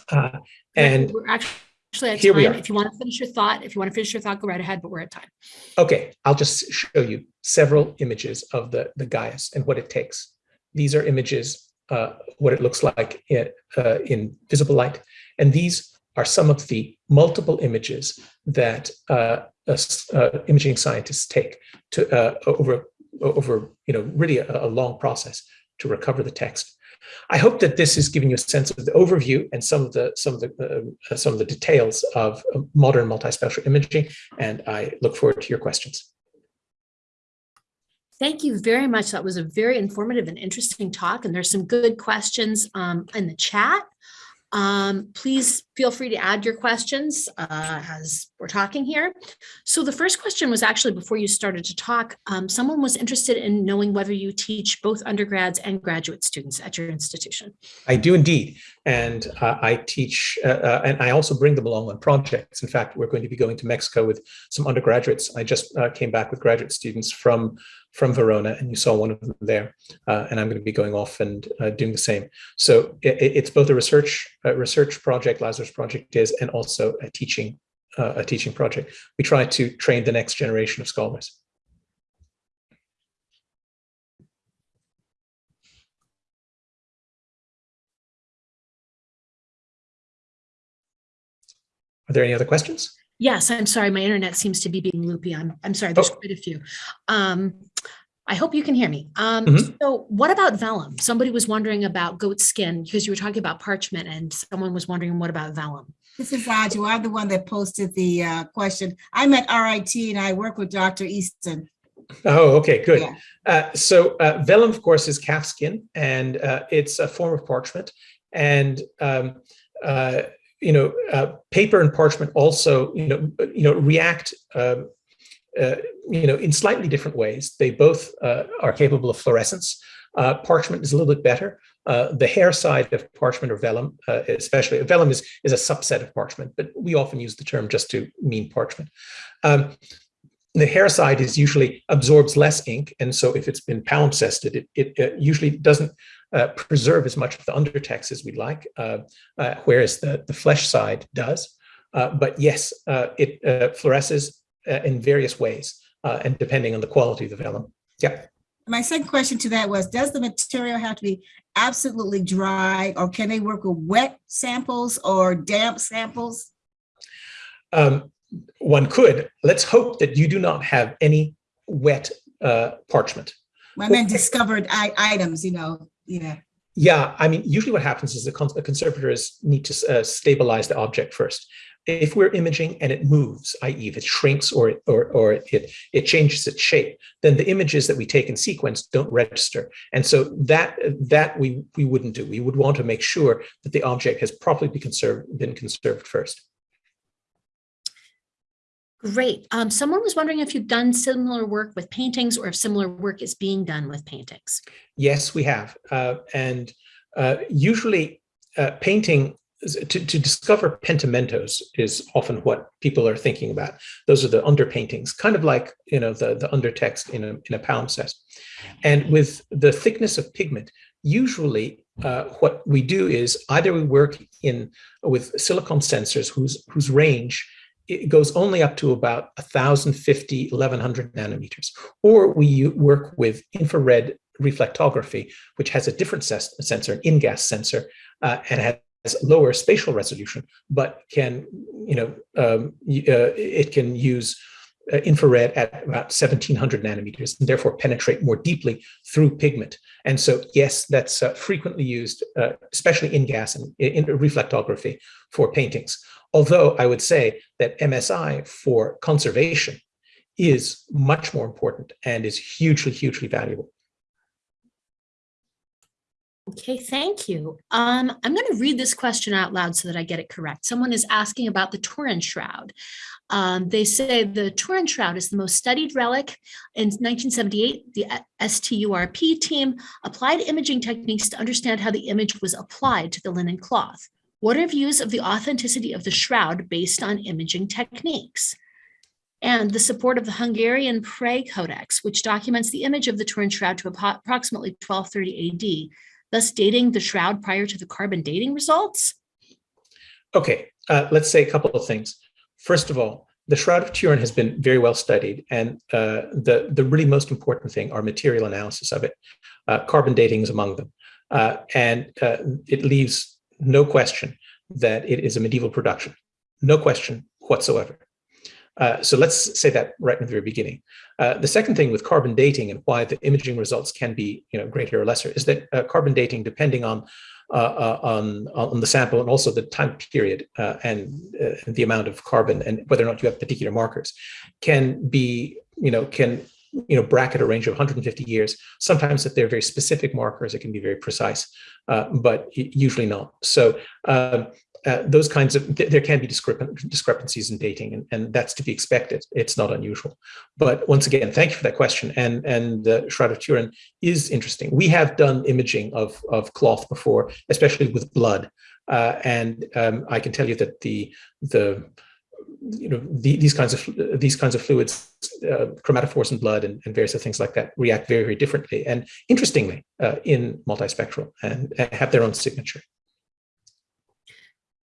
Uh, and we're actually at here time. we are. If you want to finish your thought, if you want to finish your thought, go right ahead, but we're at time. Okay, I'll just show you several images of the, the Gaius and what it takes. These are images, uh, what it looks like in, uh, in visible light. And these are some of the multiple images that uh, uh, imaging scientists take to uh, over over you know really a, a, long process to recover the text. I hope that this has given you a sense of the overview and some of the some of the uh, some of the details of modern multispectral imaging, and I look forward to your questions. Thank you very much. That was a very informative and interesting talk, and there's some good questions um, in the chat. Um, please feel free to add your questions uh, as we're talking here. So the first question was actually before you started to talk, um, someone was interested in knowing whether you teach both undergrads and graduate students at your institution. I do indeed. And uh, I teach, uh, uh and I also bring them along on projects. In fact, we're going to be going to Mexico with some undergraduates. I just uh, came back with graduate students from from Verona, and you saw one of them there. Uh, and I'm going to be going off and uh, doing the same. So it, it's both a research a research project, Lazarus project is, and also a teaching uh, a teaching project. We try to train the next generation of scholars. Are there any other questions? Yes, I'm sorry. My internet seems to be being loopy. I'm, I'm sorry. There's Oh. quite a few. Um, I hope you can hear me. Um, Mhm. so what about vellum? Somebody was wondering about goat skin because you were talking about parchment and someone was wondering what about vellum? This is Aju. I'm the one that posted the uh, question. I'm at RIT and I work with Dr. Easton. Oh, okay, good. Yeah. Uh, so uh, vellum, of course, is calf skin, and uh, it's a form of parchment. And um, uh, you know, uh, paper and parchment also, you know, you know, react um, uh, you know, in slightly different ways. They both uh, are capable of fluorescence. Uh, parchment is a little bit better. Uh, the hair side of parchment or vellum, uh, especially vellum is, is a subset of parchment, but we often use the term just to mean parchment. Um, the hair side is usually absorbs less ink. And so if it's been palimpsested, it, it, it usually doesn't uh, preserve as much of the undertext as we'd like, uh, uh, whereas the, the flesh side does. Uh, but yes, uh, it uh, fluoresces in various ways, and depending on the quality of the vellum. Yeah. My second question to that was, does the material have to be absolutely dry or can they work with wet samples or damp samples? Um, one could. Let's hope that you do not have any wet uh, parchment. I meant discovered items, you know, yeah. Yeah, I mean, usually what happens is the conservators need to uh, stabilize the object first. If we're imaging and it moves, i.e. if it shrinks or, it, or, or it, it changes its shape, then the images that we take in sequence don't register. And so that, that we, we wouldn't do. We would want to make sure that the object has properly be conserved, been conserved first. Great. Um, someone was wondering if you've done similar work with paintings or if similar work is being done with paintings. Yes, we have. Uh, and uh, usually uh, painting, to, to discover pentimentos is often what people are thinking about. Those are the underpaintings, kind of like, you know, the, the undertext in a, in a palimpsest. And with the thickness of pigment, usually uh, what we do is either we work in with silicon sensors whose, whose range it goes only up to about 1,050, 1,100 nanometers. Or we work with infrared reflectography, which has a different sensor, an InGaAs sensor, uh, and has lower spatial resolution, but can, you know, um, uh, it can use uh, infrared at about 1700 nanometers and therefore penetrate more deeply through pigment. And so, yes, that's uh, frequently used, uh, especially InGaAs and in reflectography for paintings. Although I would say that MSI for conservation is much more important and is hugely, hugely valuable. Okay, thank you. Um, I'm going to read this question out loud so that I get it correct. Someone is asking about the Turin Shroud. Um, they say the Turin Shroud is the most studied relic. In 1978, the STURP team applied imaging techniques to understand how the image was applied to the linen cloth. What are views of the authenticity of the shroud based on imaging techniques? And the support of the Hungarian Pray Codex, which documents the image of the Turin shroud to approximately 1230 AD, thus dating the shroud prior to the carbon dating results? Okay, uh, let's say a couple of things. First of all, the Shroud of Turin has been very well studied, and uh, the, the really most important thing are material analysis of it. Uh, carbon dating is among them. Uh, and uh, it leaves no question that it is a medieval production, no question whatsoever. Uh, so let's say that right in the very beginning. Uh, the second thing with carbon dating and why the imaging results can be you know, greater or lesser is that uh, carbon dating, depending on, uh, uh, on, on the sample and also the time period and the amount of carbon and whether or not you have particular markers, can be, you know, can you know, bracket a range of 150 years. Sometimes if they're very specific markers, it can be very precise, uh, but usually not. So um, uh, those kinds of, th there can be discrepancies in dating and, and that's to be expected. It's not unusual. But once again, thank you for that question. And, and the Shroud of Turin is interesting. We have done imaging of, of cloth before, especially with blood. Uh, and um, I can tell you that the, the you know the, these kinds of these kinds of fluids uh, chromatophores in blood and, and, various other things like that react very very differently and interestingly uh, in multispectral and, and have their own signature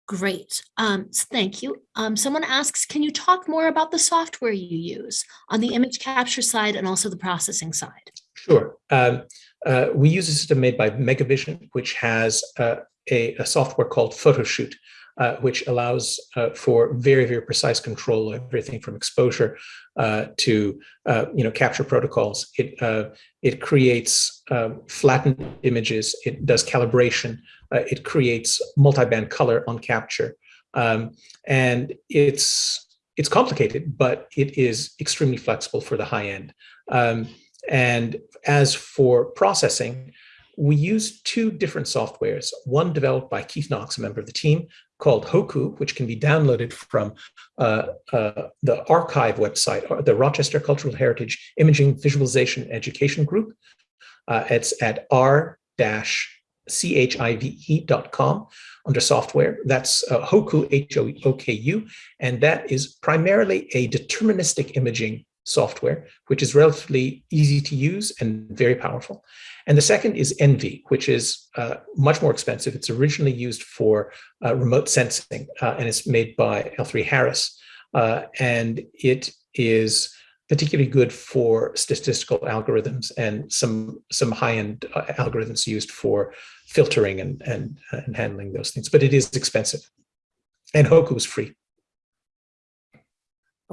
Great. Um, thank you. Um, someone asks, can you talk more about the software you use on the image capture side and also the processing side? Sure. Um, uh, we use a system made by Megavision, which has uh, a, a, software called Photoshoot, uh, which allows uh, for very, very precise control of everything from exposure uh, to, uh, you know, capture protocols. It, uh, it creates um, flattened images, it does calibration, uh, it creates multi-band color on capture. Um, and it's, it's complicated, but it is extremely flexible for the high end. Um, and as for processing, we use two different softwares, one developed by Keith Knox, a member of the team, called Hoku, which can be downloaded from uh, uh, the archive website, or the Rochester Cultural Heritage Imaging Visualization Education Group. Uh, it's at r-chive.com under software. That's uh, Hoku, H-O-O-K-U, and that is primarily a deterministic imaging software, which is relatively easy to use and very powerful. And the second is ENVI, which is uh, much more expensive. It's originally used for uh, remote sensing, uh, and it's made by L3Harris. Uh, and it is particularly good for statistical algorithms and some some high-end uh, algorithms used for filtering and, and, and handling those things. But it is expensive. And Hoku is free.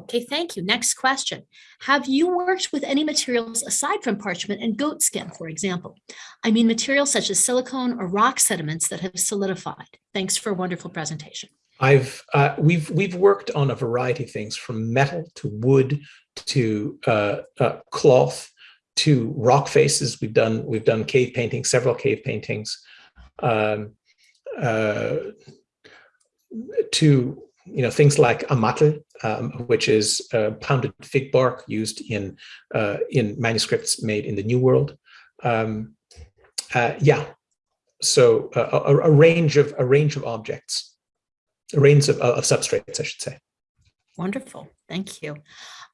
Okay, thank you. Next question. Have you worked with any materials aside from parchment and goat skin, for example? I mean materials such as silicone or rock sediments that have solidified. Thanks for a wonderful presentation. I've uh, we've we've worked on a variety of things from metal to wood to uh, uh, cloth to rock faces. We've done we've done cave paintings, several cave paintings, um, uh, to you know things like amatl, um, which is uh, pounded fig bark used in uh, in manuscripts made in the New World. Um, uh, yeah, so uh, a, a, range of a range of objects, a range of, of substrates, I should say. Wonderful, thank you.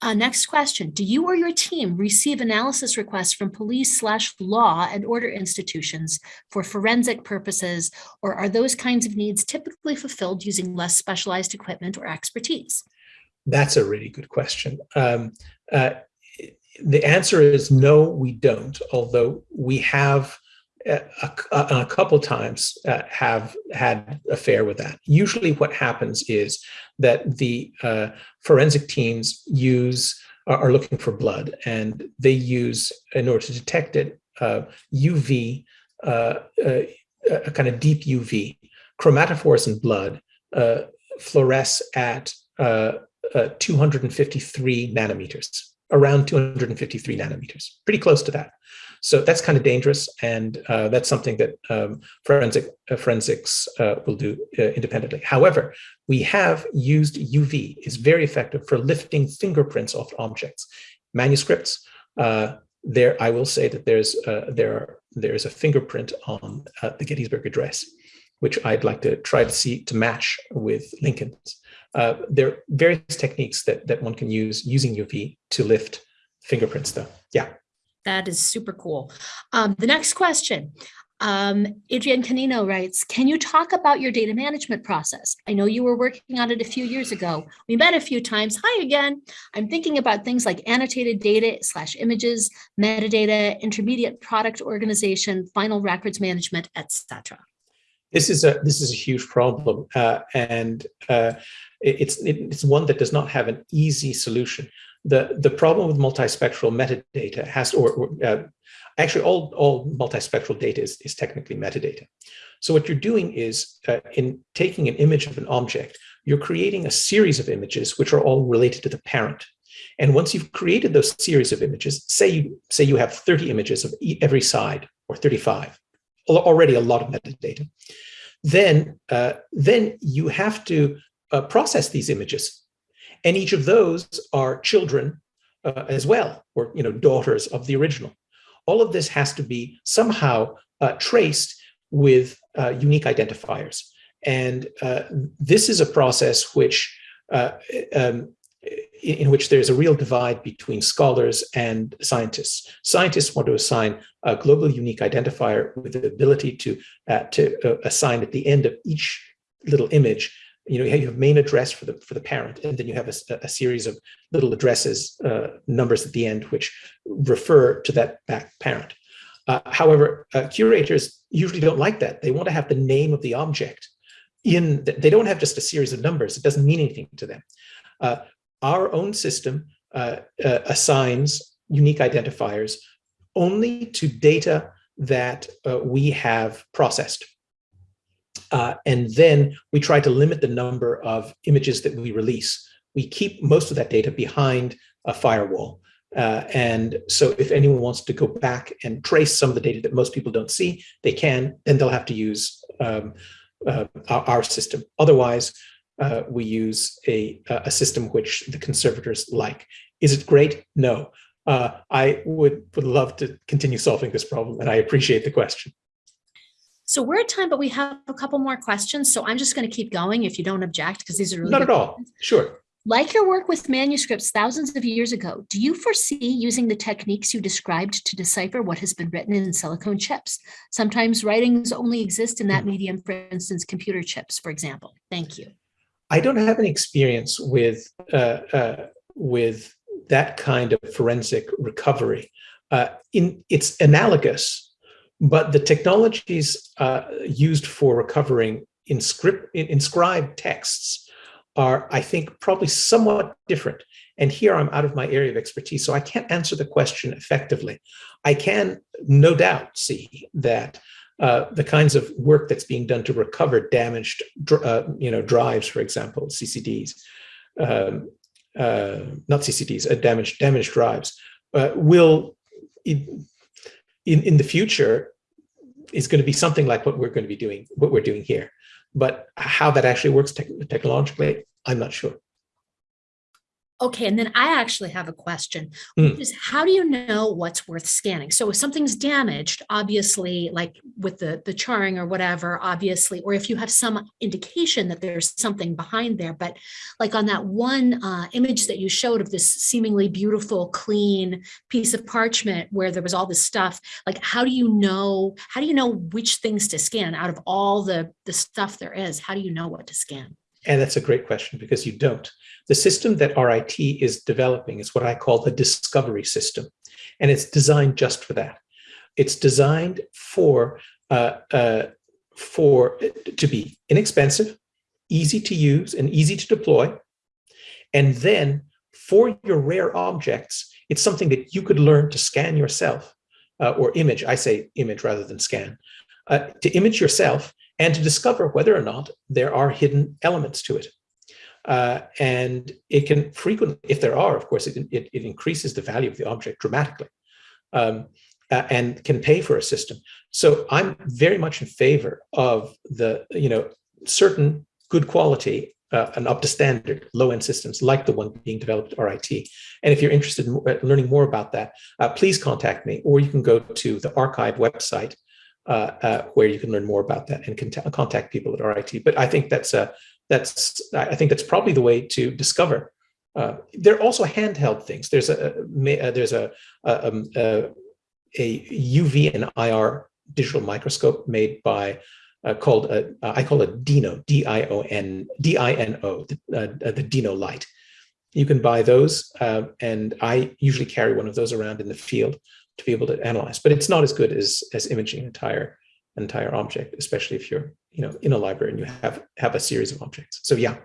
Uh, next question, do you or your team receive analysis requests from police slash law and order institutions for forensic purposes, or are those kinds of needs typically fulfilled using less specialized equipment or expertise? That's a really good question. Um, uh, the answer is no, we don't, although we have a, a, a couple times uh, have had affair with that. Usually what happens is that the uh, forensic teams use are looking for blood and they use in order to detect it UV uh, uh, a kind of deep UV chromatophores in blood fluoresce at 253 nanometers around 253 nanometers pretty close to that so that's kind of dangerous, and uh, that's something that um, forensic uh, forensics uh, will do uh, independently. However, we have used UV; is very effective for lifting fingerprints off objects. Manuscripts. Uh, there, I will say that there's uh, there are, there is a fingerprint on the Gettysburg Address, which I'd like to try to see to match with Lincoln's. There are various techniques that that one can use using UV to lift fingerprints, though. Yeah. That is super cool. Um, the next question, um, Adrienne Canino writes, can you talk about your data management process? I know you were working on it a few years ago. We met a few times. Hi again. I'm thinking about things like annotated data slash images, metadata, intermediate product organization, final records management, etc. This is a this is a huge problem, uh, and uh, it's it's one that does not have an easy solution the, the problem with multispectral metadata has, or, or uh, actually all, all multispectral data is, is technically metadata. So what you're doing is uh, in taking an image of an object, you're creating a series of images which are all related to the parent. And once you've created those series of images, say you, say you have 30 images of every side or 35, already a lot of metadata, then, uh, then you have to uh, process these images and each of those are children uh, as well, or you know, daughters of the original. All of this has to be somehow uh, traced with uh, unique identifiers. And uh, this is a process which um, in which there's a real divide between scholars and scientists. Scientists want to assign a global unique identifier with the ability to, uh, to uh, assign at the end of each little image you know, you have main address for the for the parent, and then you have a, a series of little addresses, uh, numbers at the end, which refer to that back parent. Uh, however, uh, curators usually don't like that. They want to have the name of the object in. The, they don't have just a series of numbers. It doesn't mean anything to them. Uh, our own system uh, uh, assigns unique identifiers only to data that we have processed. Uh, and then we try to limit the number of images that we release. We keep most of that data behind a firewall. Uh, and so if anyone wants to go back and trace some of the data that most people don't see, they can, then they'll have to use um, uh, our, our system. Otherwise, uh, we use a, a system which the conservators like. Is it great? No. Uh, I would, would love to continue solving this problem, and I appreciate the question. So we're at time, but we have a couple more questions. So I'm just going to keep going if you don't object, because these are really Not at all. questions. Sure. Like your work with manuscripts thousands of years ago, do you foresee using the techniques you described to decipher what has been written in silicone chips? Sometimes writings only exist in that medium, for instance, computer chips, for example. Thank you. I don't have any experience with uh, uh, with that kind of forensic recovery. Uh, in it's analogous, but the technologies uh, used for recovering inscript, inscribed texts are, I think, probably somewhat different. And here I'm out of my area of expertise, so I can't answer the question effectively. I can no doubt see that uh, the kinds of work that's being done to recover damaged, uh, you know, drives, for example, CCDs, um, uh, not CCDs, uh, damaged damaged drives, uh, will in, in in the future is going to be something like what we're going to be doing, what we're doing here. But how that actually works te technologically, I'm not sure. Okay, and then I actually have a question, Mm. is how do you know what's worth scanning? So if something's damaged, obviously, like with the, the charring or whatever, obviously, or if you have some indication that there's something behind there, but like on that one uh, image that you showed of this seemingly beautiful, clean piece of parchment where there was all this stuff, like how do you know, how do you know which things to scan out of all the, the stuff there is? How do you know what to scan? And that's a great question because you don't. The system that RIT is developing is what I call the discovery system. And it's designed just for that. It's designed for, uh, uh, for to be inexpensive, easy to use and easy to deploy. And then for your rare objects, it's something that you could learn to scan yourself uh, or image, I say image rather than scan, uh, to image yourself and to discover whether or not there are hidden elements to it. Uh, and it can frequently, if there are, of course, it, it, it increases the value of the object dramatically um, uh, and can pay for a system. So I'm very much in favor of the, you know, certain good quality uh, and up to standard low-end systems like the one being developed at RIT. And if you're interested in learning more about that, uh, please contact me, or you can go to the archive website uh, uh, where you can learn more about that and contact people at RIT. But I think that's a that's I think that's probably the way to discover. Uh, there are also handheld things. There's a, a there's a, a, um, a, a UV and IR digital microscope made by uh, called a, I call it Dino D I O N D I N O the, uh, the Dino-Lite. You can buy those, uh, and I usually carry one of those around in the field to be able to analyze, but it's not as good as as imaging an entire entire object, especially if you're you know in a library and you have have a series of objects. So yeah.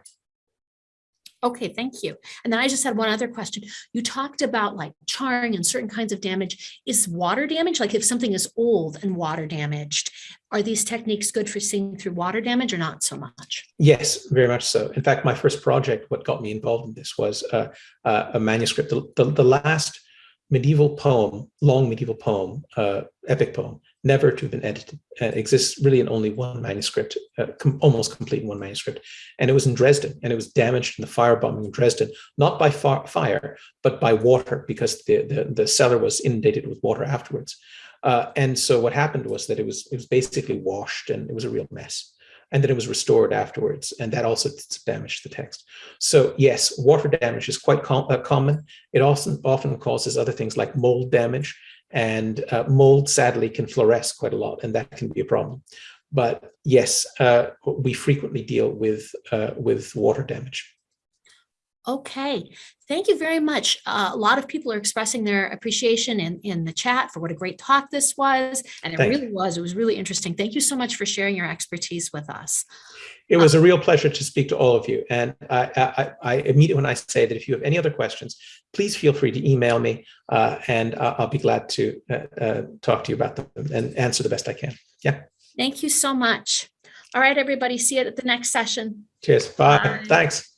Okay, thank you. And then I just had one other question. You talked about like charring and certain kinds of damage. Is water damage, like if something is old and water damaged, are these techniques good for seeing through water damage or not so much? Yes, very much so. In fact, my first project, what got me involved in this was uh, uh, a manuscript, the, the, the last medieval poem, long medieval poem, uh, epic poem, never to have been edited. Uh, exists really in only one manuscript, uh, com almost complete in one manuscript. And it was in Dresden, and it was damaged in the firebombing in Dresden, not by fire, but by water, because the, the, the cellar was inundated with water afterwards. Uh, and so what happened was that it was, it was basically washed, and it was a real mess and then it was restored afterwards, and that also damaged the text. So yes, water damage is quite com uh, common. It also often causes other things like mold damage, and uh, mold sadly can fluoresce quite a lot, and that can be a problem. But yes, uh, we frequently deal with uh, with water damage. Okay, thank you very much. Uh, a lot of people are expressing their appreciation in, in the chat for what a great talk this was. And it Thank really was. It was really interesting. Thank you so much for sharing your expertise with us. It was a real pleasure to speak to all of you. And I, I, I immediately when I say that if you have any other questions, please feel free to email me uh, and I'll be glad to uh, uh, talk to you about them and answer the best I can. Yeah. Thank you so much. All right, everybody, see you at the next session. Cheers. Bye. Bye. Thanks.